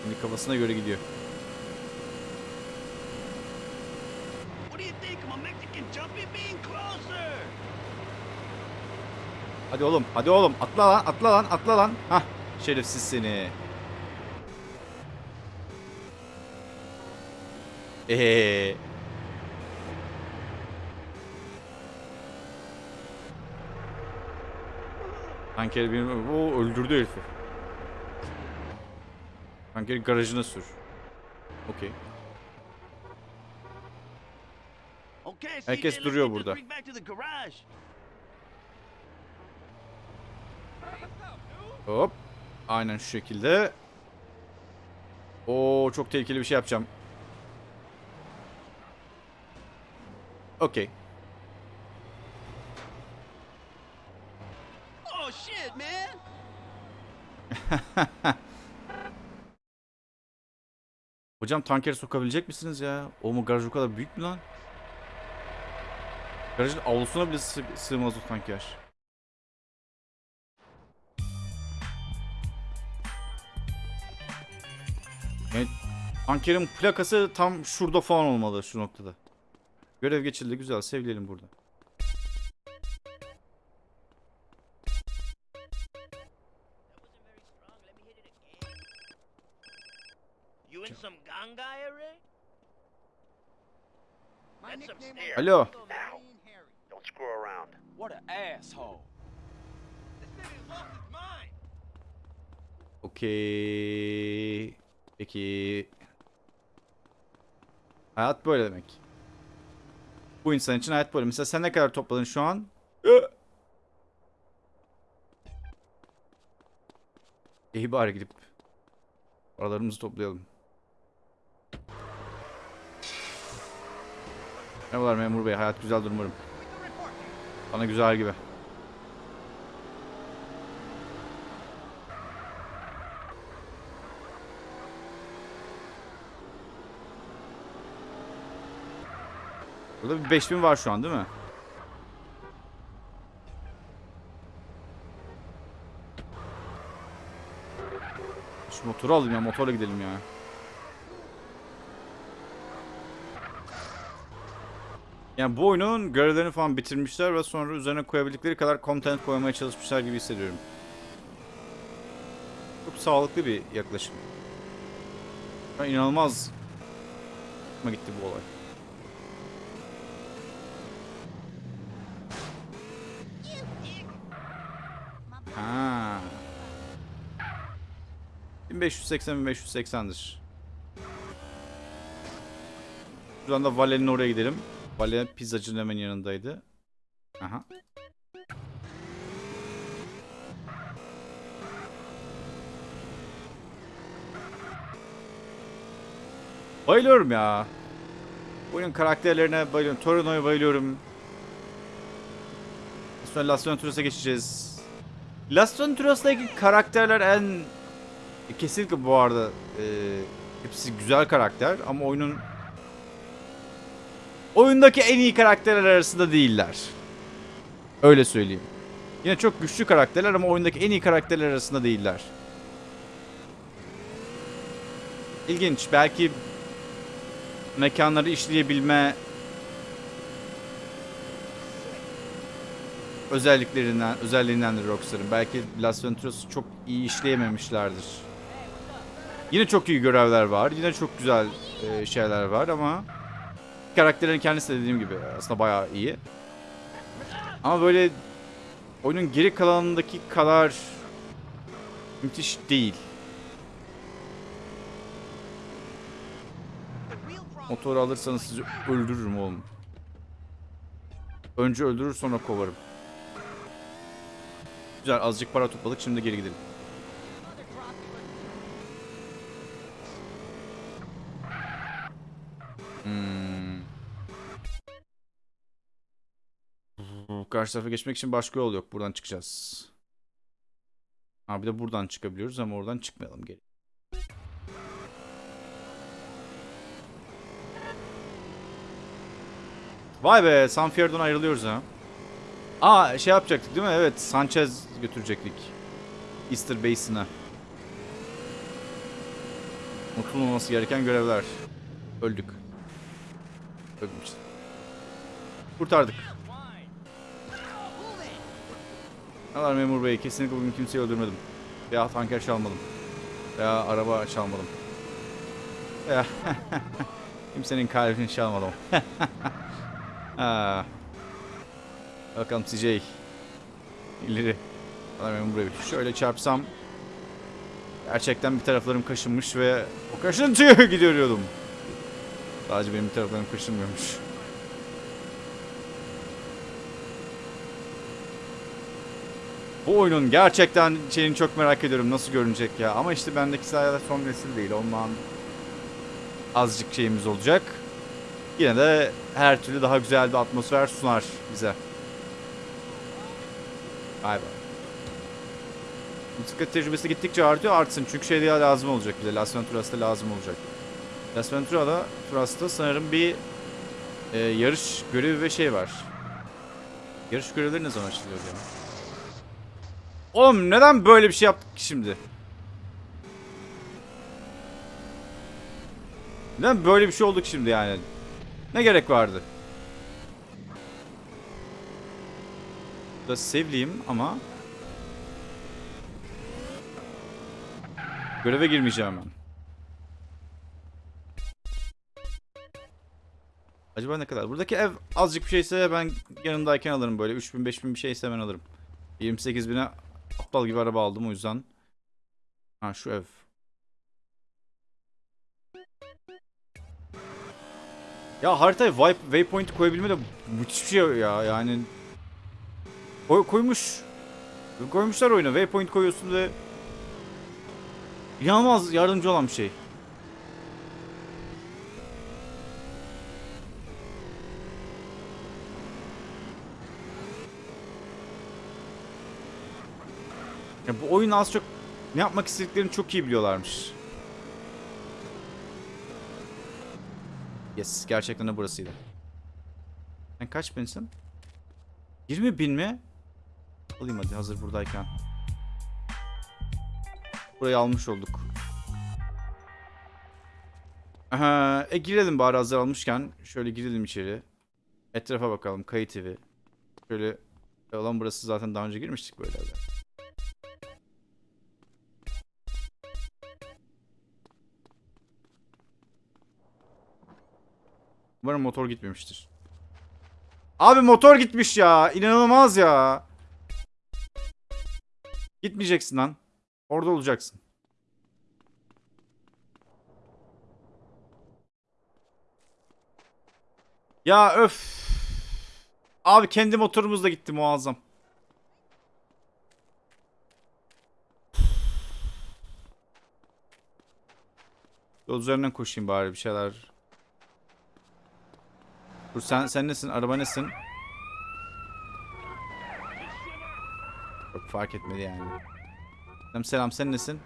A: Şimdi kafasına göre gidiyor.
C: What do you think? I'm a Mexican jumpy bean closer.
A: Hadi oğlum, hadi oğlum. Atla lan, atla lan, atla lan. Hah, şerefsiz seni. Eee. Tanker benim... O öldürdü herifi. Tankeri garajına sür. Okey.
C: Okay, CJ,
A: Herkes duruyor burada. Hop. Aynen şu şekilde. Oo çok tehlikeli bir şey yapacağım. Okey.
C: Oh shit, man. <laughs>
A: Hocam tankeri sokabilecek misiniz ya? O mu garaj o kadar büyük mü lan? Garajın avlusuna bile sığ sığmaz o tanker. Yani tankerin plakası tam şurada falan olmalı şu noktada. Görev geçildi güzel sevleyelim burada.
E: You in some ganga area? That's some stairs.
A: Alo.
E: Now. Don't screw around.
B: What an asshole.
A: Okey. Peki. Hayat böyle demek. Bu insan için hayat böyle. Mesela sen ne kadar topladın şu an? İyi bari gidip paralarımızı toplayalım. Merhabalar memur bey. Hayat güzeldir umarım. Bana güzel gibi. Burada bir 5000 var şu an değil mi? Şu motoru alayım ya motorla gidelim ya. Yani bu oyunun görevlerini falan bitirmişler ve sonra üzerine koyabildikleri kadar content koymaya çalışmışlar gibi hissediyorum. Çok sağlıklı bir yaklaşım. Ben inanılmaz gitti bu olay. 1580 1580'dir. Şuradan da Vale'nin oraya gidelim. Vale pizzacının hemen yanındaydı. Aha. Bayılıyorum ya. Oyunun karakterlerine bayılıyorum. Torino'ya bayılıyorum. Sonra Las Venturas'a geçeceğiz. Las Venturas'la ilgili karakterler en... Kesinlikle bu arada e, hepsi güzel karakter ama oyunun oyundaki en iyi karakterler arasında değiller. Öyle söyleyeyim. Yine çok güçlü karakterler ama oyundaki en iyi karakterler arasında değiller. İlginç. Belki mekanları işleyebilme özelliklerinden, özelliğindendir Rockstar'ın. Belki Las Venturas'ı çok iyi işleyememişlerdir. Yine çok iyi görevler var. Yine çok güzel e, şeyler var ama karakterlerin kendisi de dediğim gibi aslında bayağı iyi. Ama böyle oyunun geri kalanındaki kadar müthiş değil. Motoru alırsanız sizi öldürürüm oğlum. Önce öldürür sonra kovarım. Güzel azıcık para topladık şimdi geri gidelim. Karşı tarafa geçmek için başka yol yok. Buradan çıkacağız. Ha bir de buradan çıkabiliyoruz ama oradan çıkmayalım geri. Vay be San Fierro'dan ayrılıyoruz ha. Aa şey yapacaktık değil mi? Evet Sanchez götürecektik. Easter Basin'a. Unutulmaması gereken görevler. Öldük. Öldük Kurtardık. Neler memur bey kesinlikle bugün kimseyi öldürmedim. Veya tanker çalmadım. Veya araba çalmadım. Veya <laughs> kimsenin kalbini çalmadım. <laughs> ha. Bakalım CJ. İleri. Neler memur bey. Şöyle çarpsam. Gerçekten bir taraflarım kaşınmış ve o kaşıntıya <laughs> gidiyordum. Sadece benim taraflarım kaşınmıyormuş. Bu oyunun gerçekten şeyini çok merak ediyorum nasıl görünecek ya. Ama işte bendeki sayede son nesil değil. Ondan azıcık şeyimiz olacak. Yine de her türlü daha güzel bir atmosfer sunar bize. Be. Bisiklet tecrübesi gittikçe artıyor artsın. Çünkü şey diye lazım olacak bize. Las Venturas'ta lazım olacak. Las Ventura'da Turas'ta sanırım bir e, yarış görevi ve şey var. Yarış görevleri ne zaman açılıyor ya? Oğlum neden böyle bir şey yaptık ki şimdi? Neden böyle bir şey olduk şimdi yani? Ne gerek vardı? Burada sevliyim ama Göreve girmeyeceğim ben. Acaba ne kadar? Buradaki ev azıcık bir şeyse ben yanımdayken alırım böyle. 3000 5000 bir şeyse ben alırım. 28 bine aptal gibi araba aldım o yüzden. Ha şu ev. Ya haritaya waypoint koyabilme de müthiş bir şey ya yani. Koy, koymuş. Koymuşlar oyuna. Waypoint koyuyorsun ve İnanılmaz yardımcı olan bir şey. Bu oyun az çok ne yapmak istediklerini çok iyi biliyorlarmış. Yes, gerçekten de burasıydı. Sen kaç binsin? 20 bin mi? Alayım hadi hazır buradayken. Burayı almış olduk. Aha, e girelim bari hazır almışken. Şöyle girelim içeri. Etrafa bakalım. Kayıt evi. Şöyle olan burası zaten daha önce girmiştik böyle evler. Umarım motor gitmemiştir. Abi motor gitmiş ya. İnanılmaz ya. Gitmeyeceksin lan. Orada olacaksın. Ya öf. Abi kendi motorumuz da gitti muazzam. Yol üzerinden koşayım bari bir şeyler. Dur sen sen nesin? Araba nesin? Çok fark etmedi yani. Selam selam sen nesin?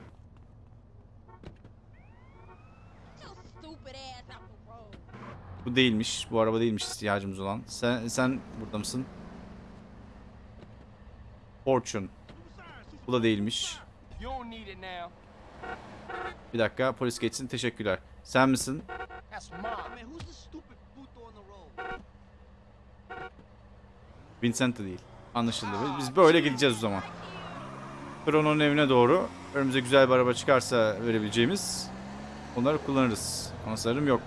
A: Bu değilmiş. Bu araba değilmiş ihtiyacımız olan. Sen sen burada mısın? Fortune. Bu da değilmiş. Bir dakika polis geçsin. Teşekkürler. Sen misin? Vincent de değil. Anlaşıldı. Biz böyle gideceğiz o zaman. Krono'nun evine doğru. Önümüze güzel bir araba çıkarsa verebileceğimiz onları kullanırız. Ama sanırım yok.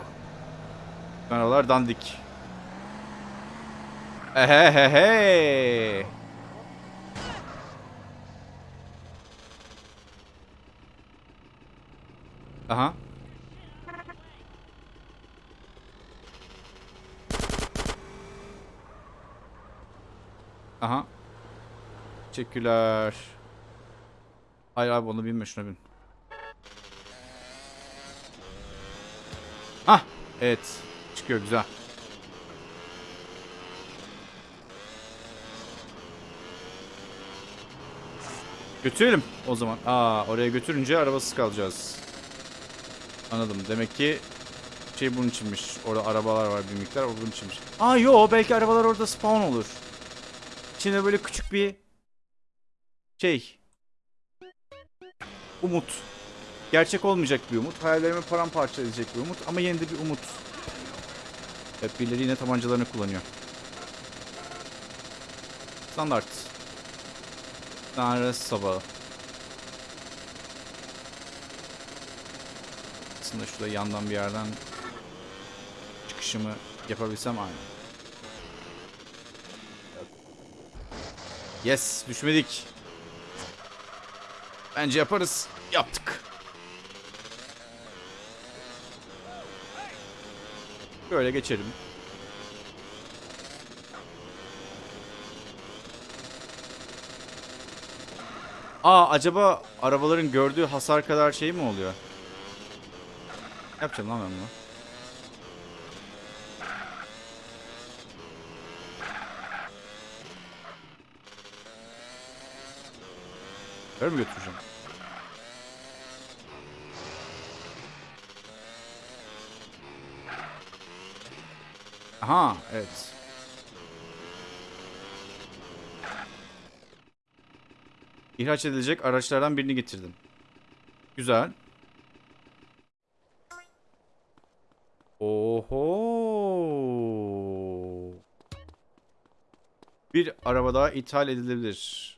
A: Arabalar dandik. Ehehehe. Aha. Aha. Teşekkürler. Hayır abi onu binme şuna bin. Hah. Evet. Çıkıyor güzel. Götürelim o zaman. Aa oraya götürünce arabasız kalacağız. Anladım. Demek ki şey bunun içinmiş. Orada arabalar var bir miktar. O bunun içinmiş. Aa yo belki arabalar orada spawn olur. İçinde böyle küçük bir şey. Umut. Gerçek olmayacak bir umut. Hayallerimi paramparça edecek bir umut. Ama yine de bir umut. Hep birileri yine tabancalarını kullanıyor. Standart. Tanrı sabahı. Aslında şurada yandan bir yerden çıkışımı yapabilsem aynı. Yes, düşmedik. Bence yaparız. Yaptık. Böyle geçelim. Aa acaba arabaların gördüğü hasar kadar şey mi oluyor? Yapacağım lan ben bunu? Böyle mi götüreceğim? Aha evet. İhraç edilecek araçlardan birini getirdim. Güzel. Oho. Bir araba daha ithal edilebilir.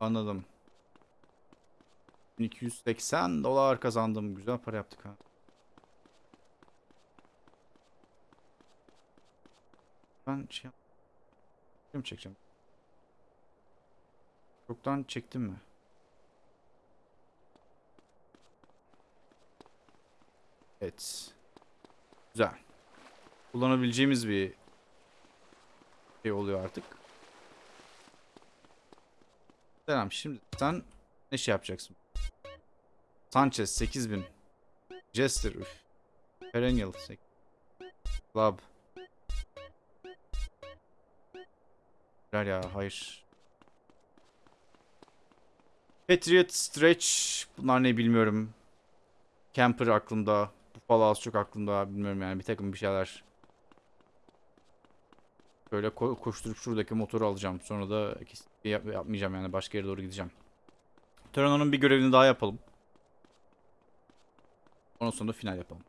A: Anladım. 1280 dolar kazandım. Güzel para yaptık ha. Ben şey Film çekeceğim. Çoktan çektim mi? Evet. Güzel. Kullanabileceğimiz bir şey oluyor artık. Selam şimdi sen ne şey yapacaksın? Sanchez 8000 Jester üf. Perennial sek- Club Ver ya hayır. Patriot Stretch bunlar ne bilmiyorum. Camper aklımda. Buffalo az çok aklımda bilmiyorum yani bir takım bir şeyler. Böyle ko- koşturup şuradaki motoru alacağım. Sonra da kesinlikle yap- yapmayacağım yani başka yere doğru gideceğim. Terrano'nun bir görevini daha yapalım. Ondan sonra final yapalım.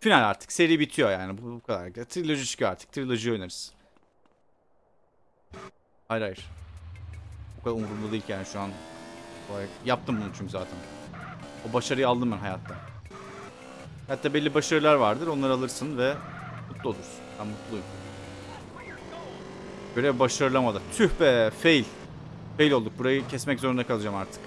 A: Final artık. Seri bitiyor yani. Bu, bu kadar. Triloji çıkıyor artık. Triloji oynarız. Hayır hayır. O kadar umurumda değil yani şu an. Yaptım bunu çünkü zaten. O başarıyı aldım ben hayatta. Hatta belli başarılar vardır. Onları alırsın ve mutlu olursun. Ben mutluyum. Görev başarılamadı. Tüh be fail. Fail olduk. Burayı kesmek zorunda kalacağım artık.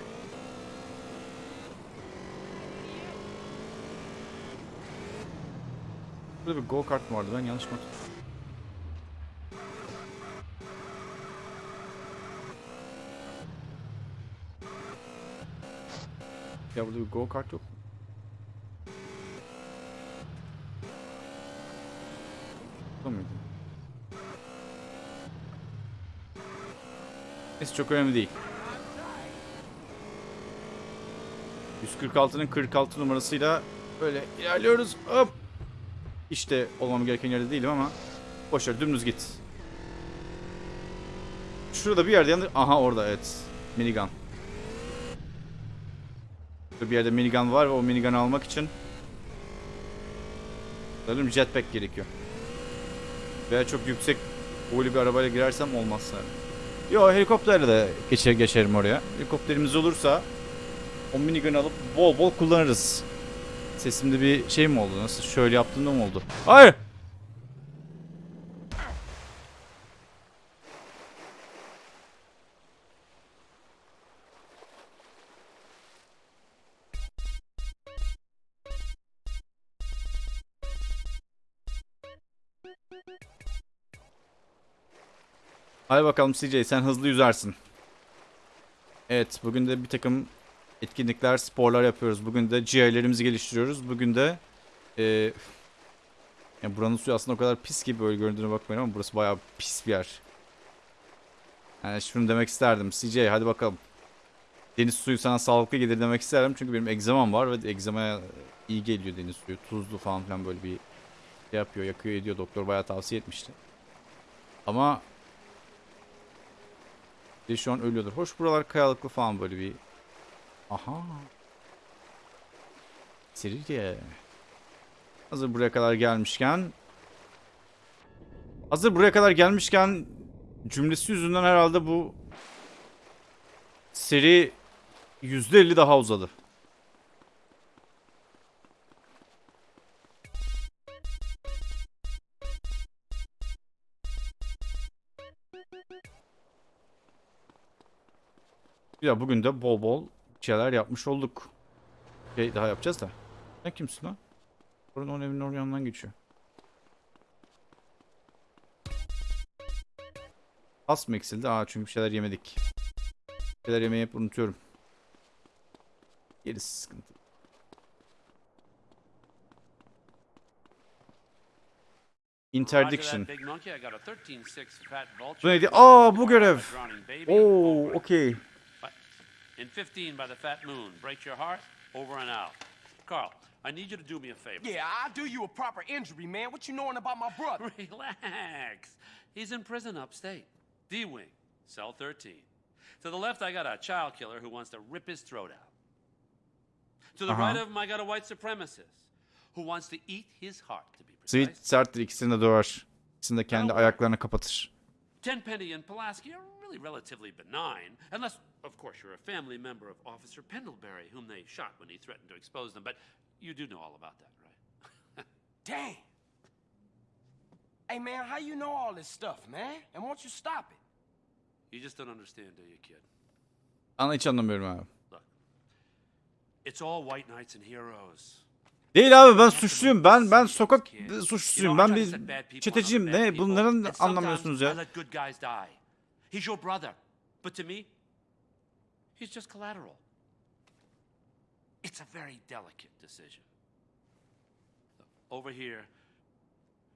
A: Burada bir go kart mı vardı? Ben yanlış mı? Ya burada bir go kart yok mu? Burada mıydı? Neyse çok önemli değil. 146'nın 46 numarasıyla böyle ilerliyoruz. Hop. İşte olmam gereken yerde değilim ama boşver dümdüz git. Şurada bir yerde yandı. Aha orada evet. Minigun. Burada bir yerde minigun var ve o minigun'ı almak için sanırım jetpack gerekiyor. Veya çok yüksek boylu bir arabayla girersem olmazsa. Yo helikopterle de geçer geçerim oraya. Helikopterimiz olursa o minigun'ı alıp bol bol kullanırız. Sesimde bir şey mi oldu? Nasıl şöyle yaptığımda mı oldu? Hayır! Hadi bakalım CJ sen hızlı yüzersin. Evet bugün de bir takım etkinlikler, sporlar yapıyoruz. Bugün de ciğerlerimizi geliştiriyoruz. Bugün de e, yani buranın suyu aslında o kadar pis gibi böyle göründüğüne bakmayın ama burası bayağı pis bir yer. Yani şunu demek isterdim. CJ hadi bakalım. deniz suyu sana sağlıklı gelir demek isterim. Çünkü benim egzamam var ve egzamaya iyi geliyor deniz suyu. Tuzlu falan filan böyle bir şey yapıyor, yakıyor ediyor. Doktor bayağı tavsiye etmişti. Ama bir şu an ölüyordur. Hoş buralar kayalıklı falan böyle bir. Aha. Sirige. Hazır buraya kadar gelmişken Hazır buraya kadar gelmişken cümlesi yüzünden herhalde bu seri %50 daha uzadı. Ya bugün de bol bol şeyler yapmış olduk. Şey daha yapacağız da. Sen kimsin lan? Orun onun evinin oraya yanından geçiyor. Az mı eksildi? Aa çünkü bir şeyler yemedik. Bir şeyler yemeyi hep unutuyorum. Gerisi sıkıntı. Interdiction. Bu neydi? Aa bu görev. Oo okey.
I: In 15 by the fat moon. Break your heart. Over and out. Carl, I need you to do me a favor.
B: Yeah, I'll do you a proper injury, man. What you knowing about my brother? <laughs>
I: Relax. He's in prison upstate. D Wing, cell 13. To the left, I got a child killer who wants to rip his throat out. To the
A: Uh-huh.
I: right of him, I got a white supremacist who wants to eat his heart, to be
A: Sweet
I: precise.
A: serttir ikisini de döver. İkisini de kendi ayaklarına kapatır.
I: Tenpenny and Pulaski are really relatively benign, unless, of course, you're a family member of Officer Pendlebury, whom they shot when he threatened to expose them. But you do know all about that, right? <laughs>
B: Damn. Hey, man, how you know all this stuff, man? And won't you stop it?
I: You just don't understand, do you, kid?
A: Ana hiç anlamıyorum abi.
I: Look, it's all white knights and heroes.
A: Değil abi ben suçluyum. Ben ben sokak suçlusuyum. Ben bir çeteciyim. Ne? Bunların anlamıyorsunuz ya.
I: He's your brother. But to me, he's just collateral. It's a very delicate decision. Over here,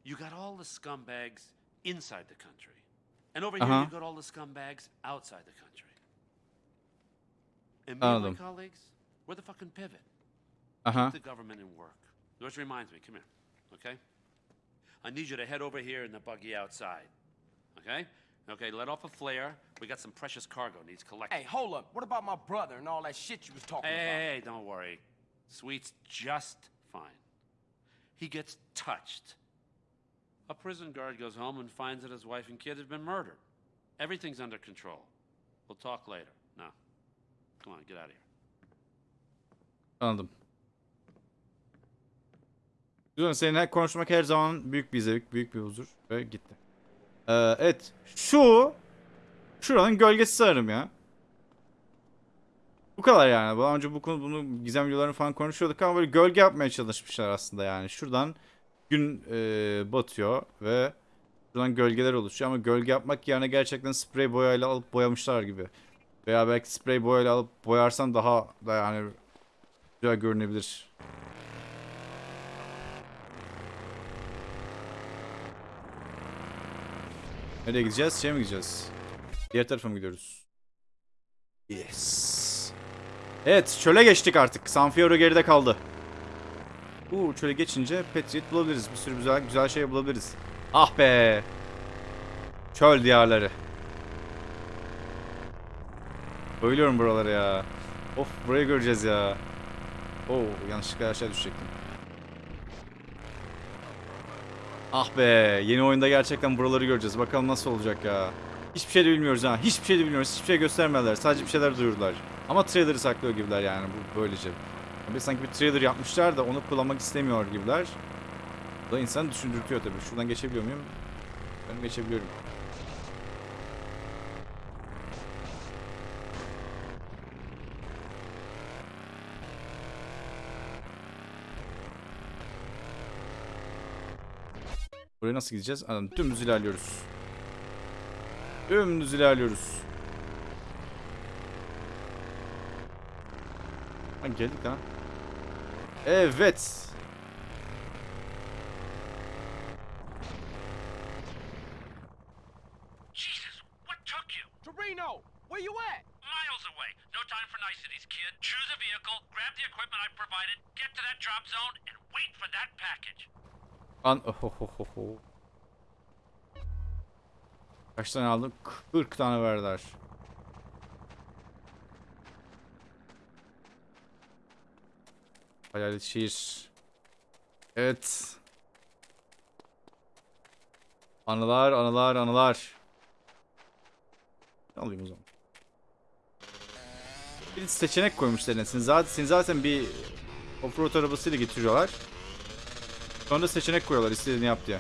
I: you got all the scumbags inside the country. And over here,
A: Uh-huh.
I: you got all the scumbags outside the country. And me and my colleagues, we're the fucking pivot
A: Aha.
I: the government in work. Which reminds me, come here, okay? I need you to head over here in the buggy outside, okay? Okay, let off a flare. We got some precious cargo needs collecting.
B: Hey, hold up. What about my brother and all that shit you was talking
I: Hey,
B: about?
I: hey, hey, don't worry. Sweet's just fine. He gets touched. A prison guard goes home and finds that his wife and kid have been murdered. Everything's under control. We'll talk later. Now, come on, get out of here.
A: Anladım. Güzel. Seninle konuşmak her zaman büyük bir zevk, büyük bir huzur ve gitti. Ee, evet. Şu şuranın gölgesi sanırım ya. Bu kadar yani. Daha önce bu konu bunu gizem videolarını falan konuşuyorduk ama böyle gölge yapmaya çalışmışlar aslında yani. Şuradan gün e, batıyor ve şuradan gölgeler oluşuyor ama gölge yapmak yerine gerçekten sprey boyayla alıp boyamışlar gibi. Veya belki sprey boyayla alıp boyarsan daha da yani güzel görünebilir. Nereye gideceğiz? Şeye mi gideceğiz? Diğer tarafa mı gidiyoruz? Yes. Evet, çöle geçtik artık. San Fierro geride kaldı. Uuu, çöle geçince Patriot bulabiliriz. Bir sürü güzel güzel şey bulabiliriz. Ah be. Çöl diyarları. Bayılıyorum buralara ya. Of, burayı göreceğiz ya. Oo, yanlışlıkla aşağı düşecektim. Ah be, yeni oyunda gerçekten buraları göreceğiz. Bakalım nasıl olacak ya. Hiçbir şey de bilmiyoruz ha. Hiçbir şey de bilmiyoruz. Hiçbir şey göstermediler. Sadece bir şeyler duyurdular. Ama trailer'ı saklıyor gibiler yani bu böylece. Bir sanki bir trailer yapmışlar da onu kullanmak istemiyor gibiler. Bu da insanı düşündürtüyor tabii. Şuradan geçebiliyor muyum? Ben geçebiliyorum. Buraya nasıl gideceğiz? Anladım. Dümdüz ilerliyoruz. Dümdüz ilerliyoruz. Ha geldik lan. Evet.
E: Jesus, what took you?
B: Torino, where you at?
E: Miles away. No
I: time for niceties, kid. Choose a vehicle, grab the equipment I provided, get to that drop zone, and wait for that package.
A: An Ohohoho. Kaç tane aldım? 40 tane verdiler. Hayalet şehir. Evet. Anılar, anılar, anılar. Ne alayım o zaman? Bir seçenek koymuşlar. Seni zaten, seni zaten bir offroad arabasıyla getiriyorlar. Sonra seçenek koyuyorlar istediğini yap diye.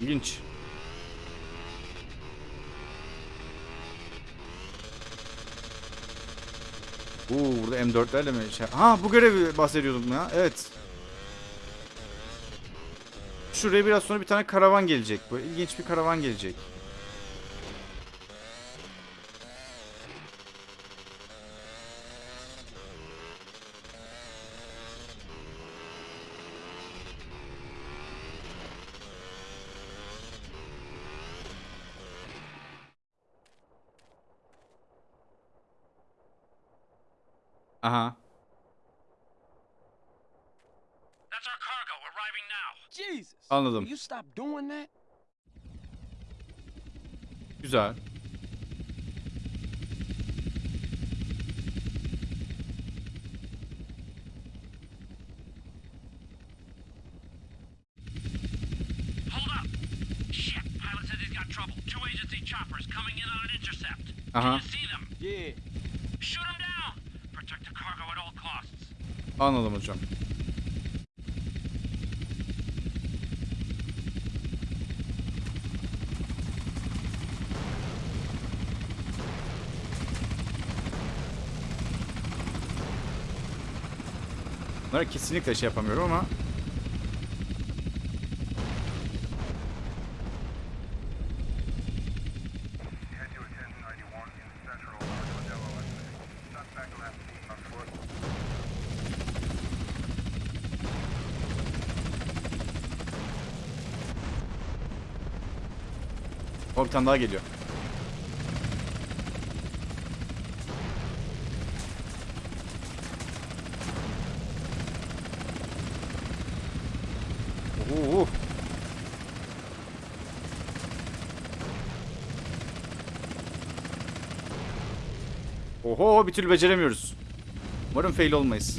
A: İlginç. Uuu burada M4'lerle mi? Şey... Ha bu görevi bahsediyordum ya. Evet. Şuraya biraz sonra bir tane karavan gelecek. Böyle ilginç bir karavan gelecek. Aha.
I: That's our cargo arriving now.
B: Jesus.
A: Anladım.
B: Will you stop doing that?
A: Güzel.
I: Hold up. Shit, pilot said he's got trouble. Two agency choppers coming in on an intercept.
A: Aha.
I: Can you see them?
B: Yeah.
I: Shoot them down.
A: Anladım hocam. Bunları kesinlikle şey yapamıyorum ama O bir tane daha geliyor. Oo. Oho bir türlü beceremiyoruz. Umarım fail olmayız.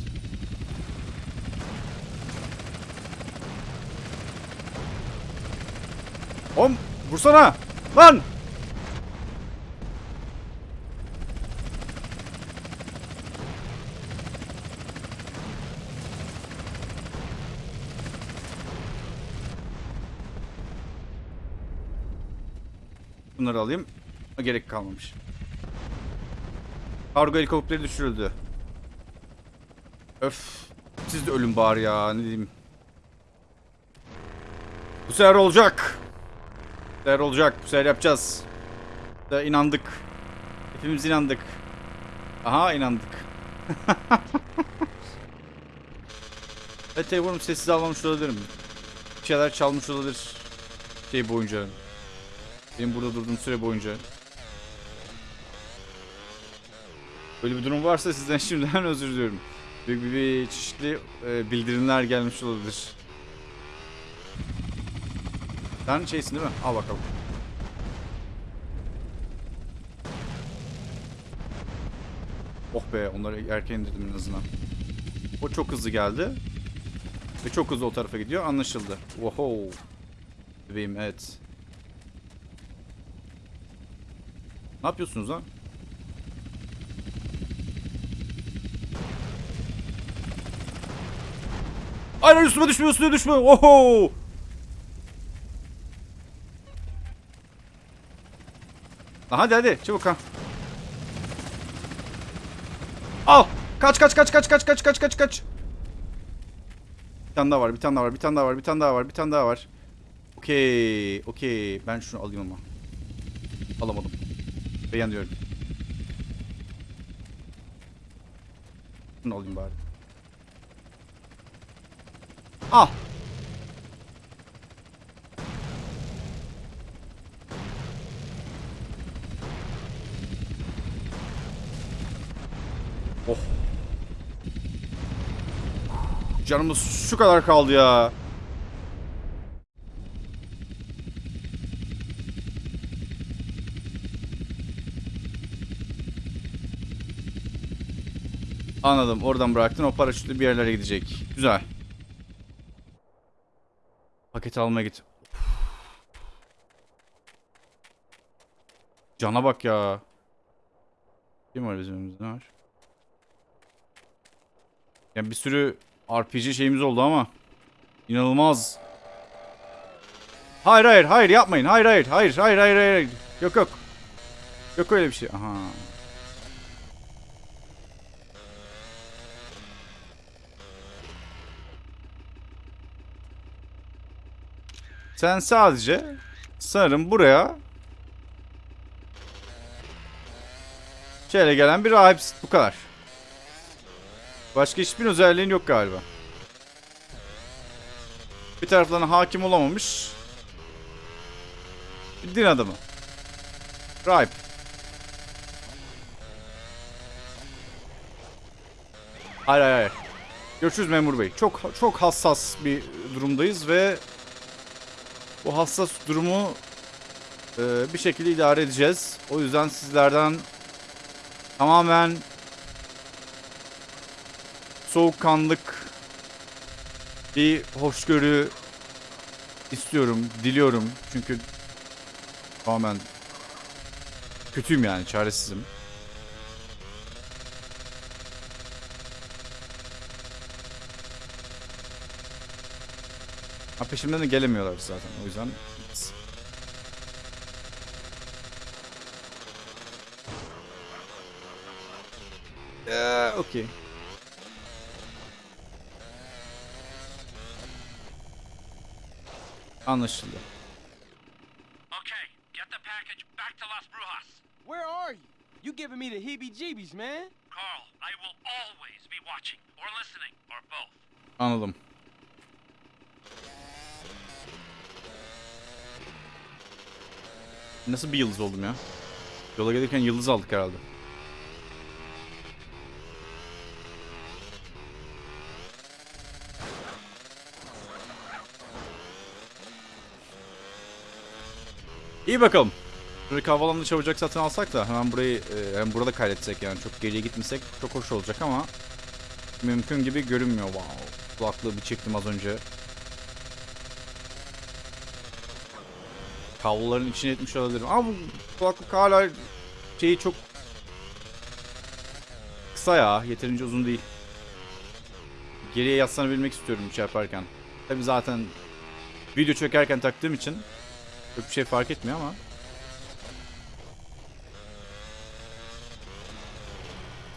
A: Om vursana lan. Bunları alayım. Gerek kalmamış. Kargo helikopteri düşürüldü. Öf. Siz de ölün bari ya ne diyeyim. Bu sefer olacak. Sefer olacak. Bu sefer yapacağız. Da inandık. Hepimiz inandık. Aha inandık. <laughs> evet telefonum sessiz almamış olabilirim. Bir şeyler çalmış olabilir. Şey boyunca. Benim burada durduğum süre boyunca. Böyle bir durum varsa sizden <laughs> şimdiden özür diliyorum. Büyük bir, bir çeşitli e, bildirimler gelmiş olabilir. Sen şeysin değil mi? Al bakalım. Oh be onları erken indirdim en azından. O çok hızlı geldi. Ve çok hızlı o tarafa gidiyor. Anlaşıldı. Oho. Bebeğim evet. Ne yapıyorsunuz lan? Aynen üstüme düşme üstüme düşme. Oho. Lan Hadi hadi çabuk ha. Al. Kaç kaç kaç kaç kaç kaç kaç kaç kaç. Bir tane daha var, bir tane daha var, bir tane daha var, bir tane daha var, bir tane daha var. Okey, okey. Ben şunu alayım ama. Alamadım. Beğeniyorum. Bunu alayım bari. Al. Oh. Canımız şu kadar kaldı ya. Anladım. Oradan bıraktın. O paraşütle bir yerlere gidecek. Güzel. Paket almaya git. Cana bak ya. Kim var bizim önümüzde? Ne var? Yani bir sürü RPG şeyimiz oldu ama inanılmaz. Hayır hayır hayır yapmayın. Hayır hayır hayır hayır hayır hayır. Yok yok. Yok öyle bir şey. Aha. Sen sadece sanırım buraya şöyle gelen bir rahipsin. Bu kadar. Başka hiçbir özelliğin yok galiba. Bir taraflarına hakim olamamış. Bir din adamı. Rahip. Hayır hayır hayır. Görüşürüz memur bey. Çok çok hassas bir durumdayız ve bu hassas durumu e, bir şekilde idare edeceğiz. O yüzden sizlerden tamamen soğukkanlık bir hoşgörü istiyorum, diliyorum. Çünkü tamamen kötüyüm yani, çaresizim. Ha peşimden de gelemiyorlar zaten. O yüzden Eee, okey. Anlaşıldı.
I: Okay, get the package back to Las Brujas.
B: Where are you? You giving me the heebie-jeebies, man.
I: Carl, I will always be watching or listening or both.
A: Anladım. Nasıl bir yıldız oldum ya? Yola gelirken yıldız aldık herhalde. İyi bakalım. Şuradaki havalanını çabucak satın alsak da hemen burayı e, hem burada kaydetsek yani çok geriye gitmesek çok hoş olacak ama mümkün gibi görünmüyor. Wow. Kulaklığı bir çektim az önce. Kabloların içine etmiş olabilirim. Ama bu kulaklık hala şeyi çok kısa ya. Yeterince uzun değil. Geriye yaslanabilmek istiyorum yaparken. Tabi zaten video çekerken taktığım için çok bir şey fark etmiyor ama.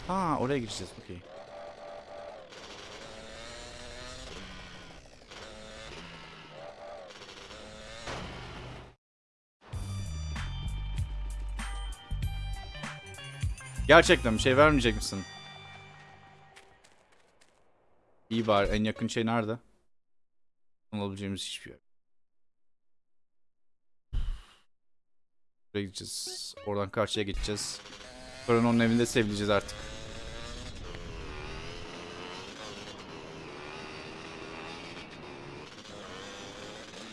A: Ha oraya gireceğiz. Okey. Gerçekten bir şey vermeyecek misin? İyi bari en yakın şey nerede? Alabileceğimiz hiçbir yer. Buraya gideceğiz. Oradan karşıya geçeceğiz. Onun evinde sevileceğiz artık.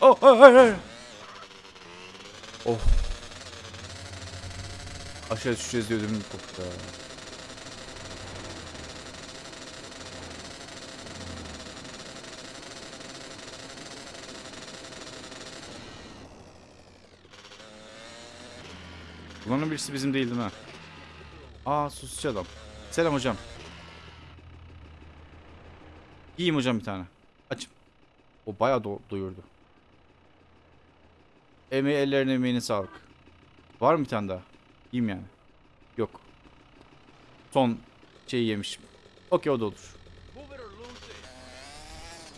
A: Oh, oh, hayır, hayır. Oh. Aşağı düşeceğiz diye ödümüm koptu Bunların birisi bizim değil değil mi? Aa susçu adam. Selam hocam. İyiyim hocam bir tane. Açım. O bayağı do- doyurdu. Emeği ellerine emeğine sağlık. Var mı bir tane daha? Yiyeyim yani. Yok. Son şeyi yemişim. Okey o da olur.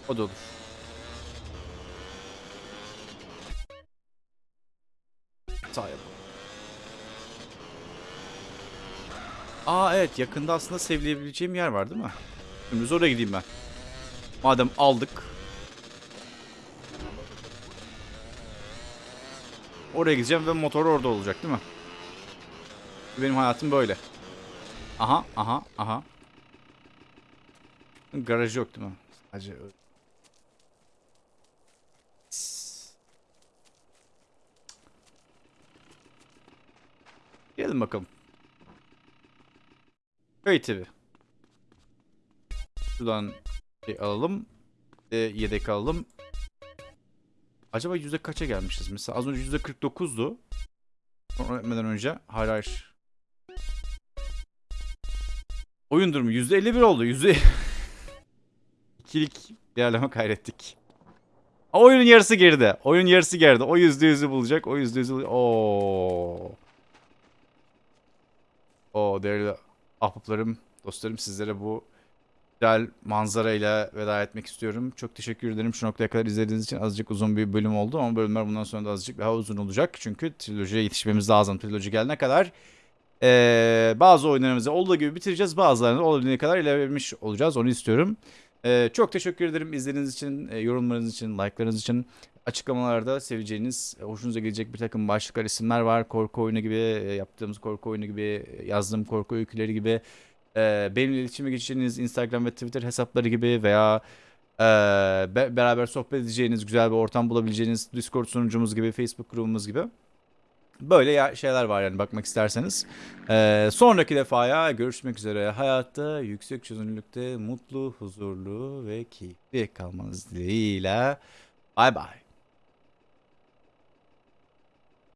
A: O da olur. Sağ yapalım. Aa evet yakında aslında sevleyebileceğim yer var değil mi? Şimdi oraya gideyim ben. Madem aldık. Oraya gideceğim ve motor orada olacak değil mi? Benim hayatım böyle. Aha aha aha. Garajı yok değil mi? Sadece. Gelin bakalım. Köy TV. Şuradan bir alalım. De yedek alalım. Acaba yüzde kaça gelmişiz? Mesela az önce yüzde 49'du. Sonra öğretmeden önce. Hayır hayır. Oyun durumu yüzde 51 oldu. Yüzde... <laughs> İkilik ilerleme kaydettik. Oyunun yarısı geride. Oyun yarısı geride. O yüzde yüzü bulacak. O yüzde yüzü bulacak. Oo. Oo değerli ahbaplarım, dostlarım sizlere bu güzel manzarayla veda etmek istiyorum. Çok teşekkür ederim şu noktaya kadar izlediğiniz için. Azıcık uzun bir bölüm oldu ama bölümler bundan sonra da azıcık daha uzun olacak. Çünkü trilojiye yetişmemiz lazım. Triloji gelene kadar ee, bazı oyunlarımızı olduğu gibi bitireceğiz. Bazılarını olabildiğine kadar ilerlemiş olacağız. Onu istiyorum. Ee, çok teşekkür ederim izlediğiniz için, e, yorumlarınız için, like'larınız için. Açıklamalarda seveceğiniz, e, hoşunuza gelecek bir takım başlıklar, isimler var. Korku oyunu gibi, e, yaptığımız korku oyunu gibi, e, yazdığım korku öyküleri gibi. Benimle iletişime geçeceğiniz Instagram ve Twitter hesapları gibi veya be- beraber sohbet edeceğiniz, güzel bir ortam bulabileceğiniz Discord sunucumuz gibi, Facebook grubumuz gibi. Böyle şeyler var yani bakmak isterseniz. Sonraki defaya görüşmek üzere. Hayatta yüksek çözünürlükte mutlu, huzurlu ve keyifli kalmanız dileğiyle. Bay bay.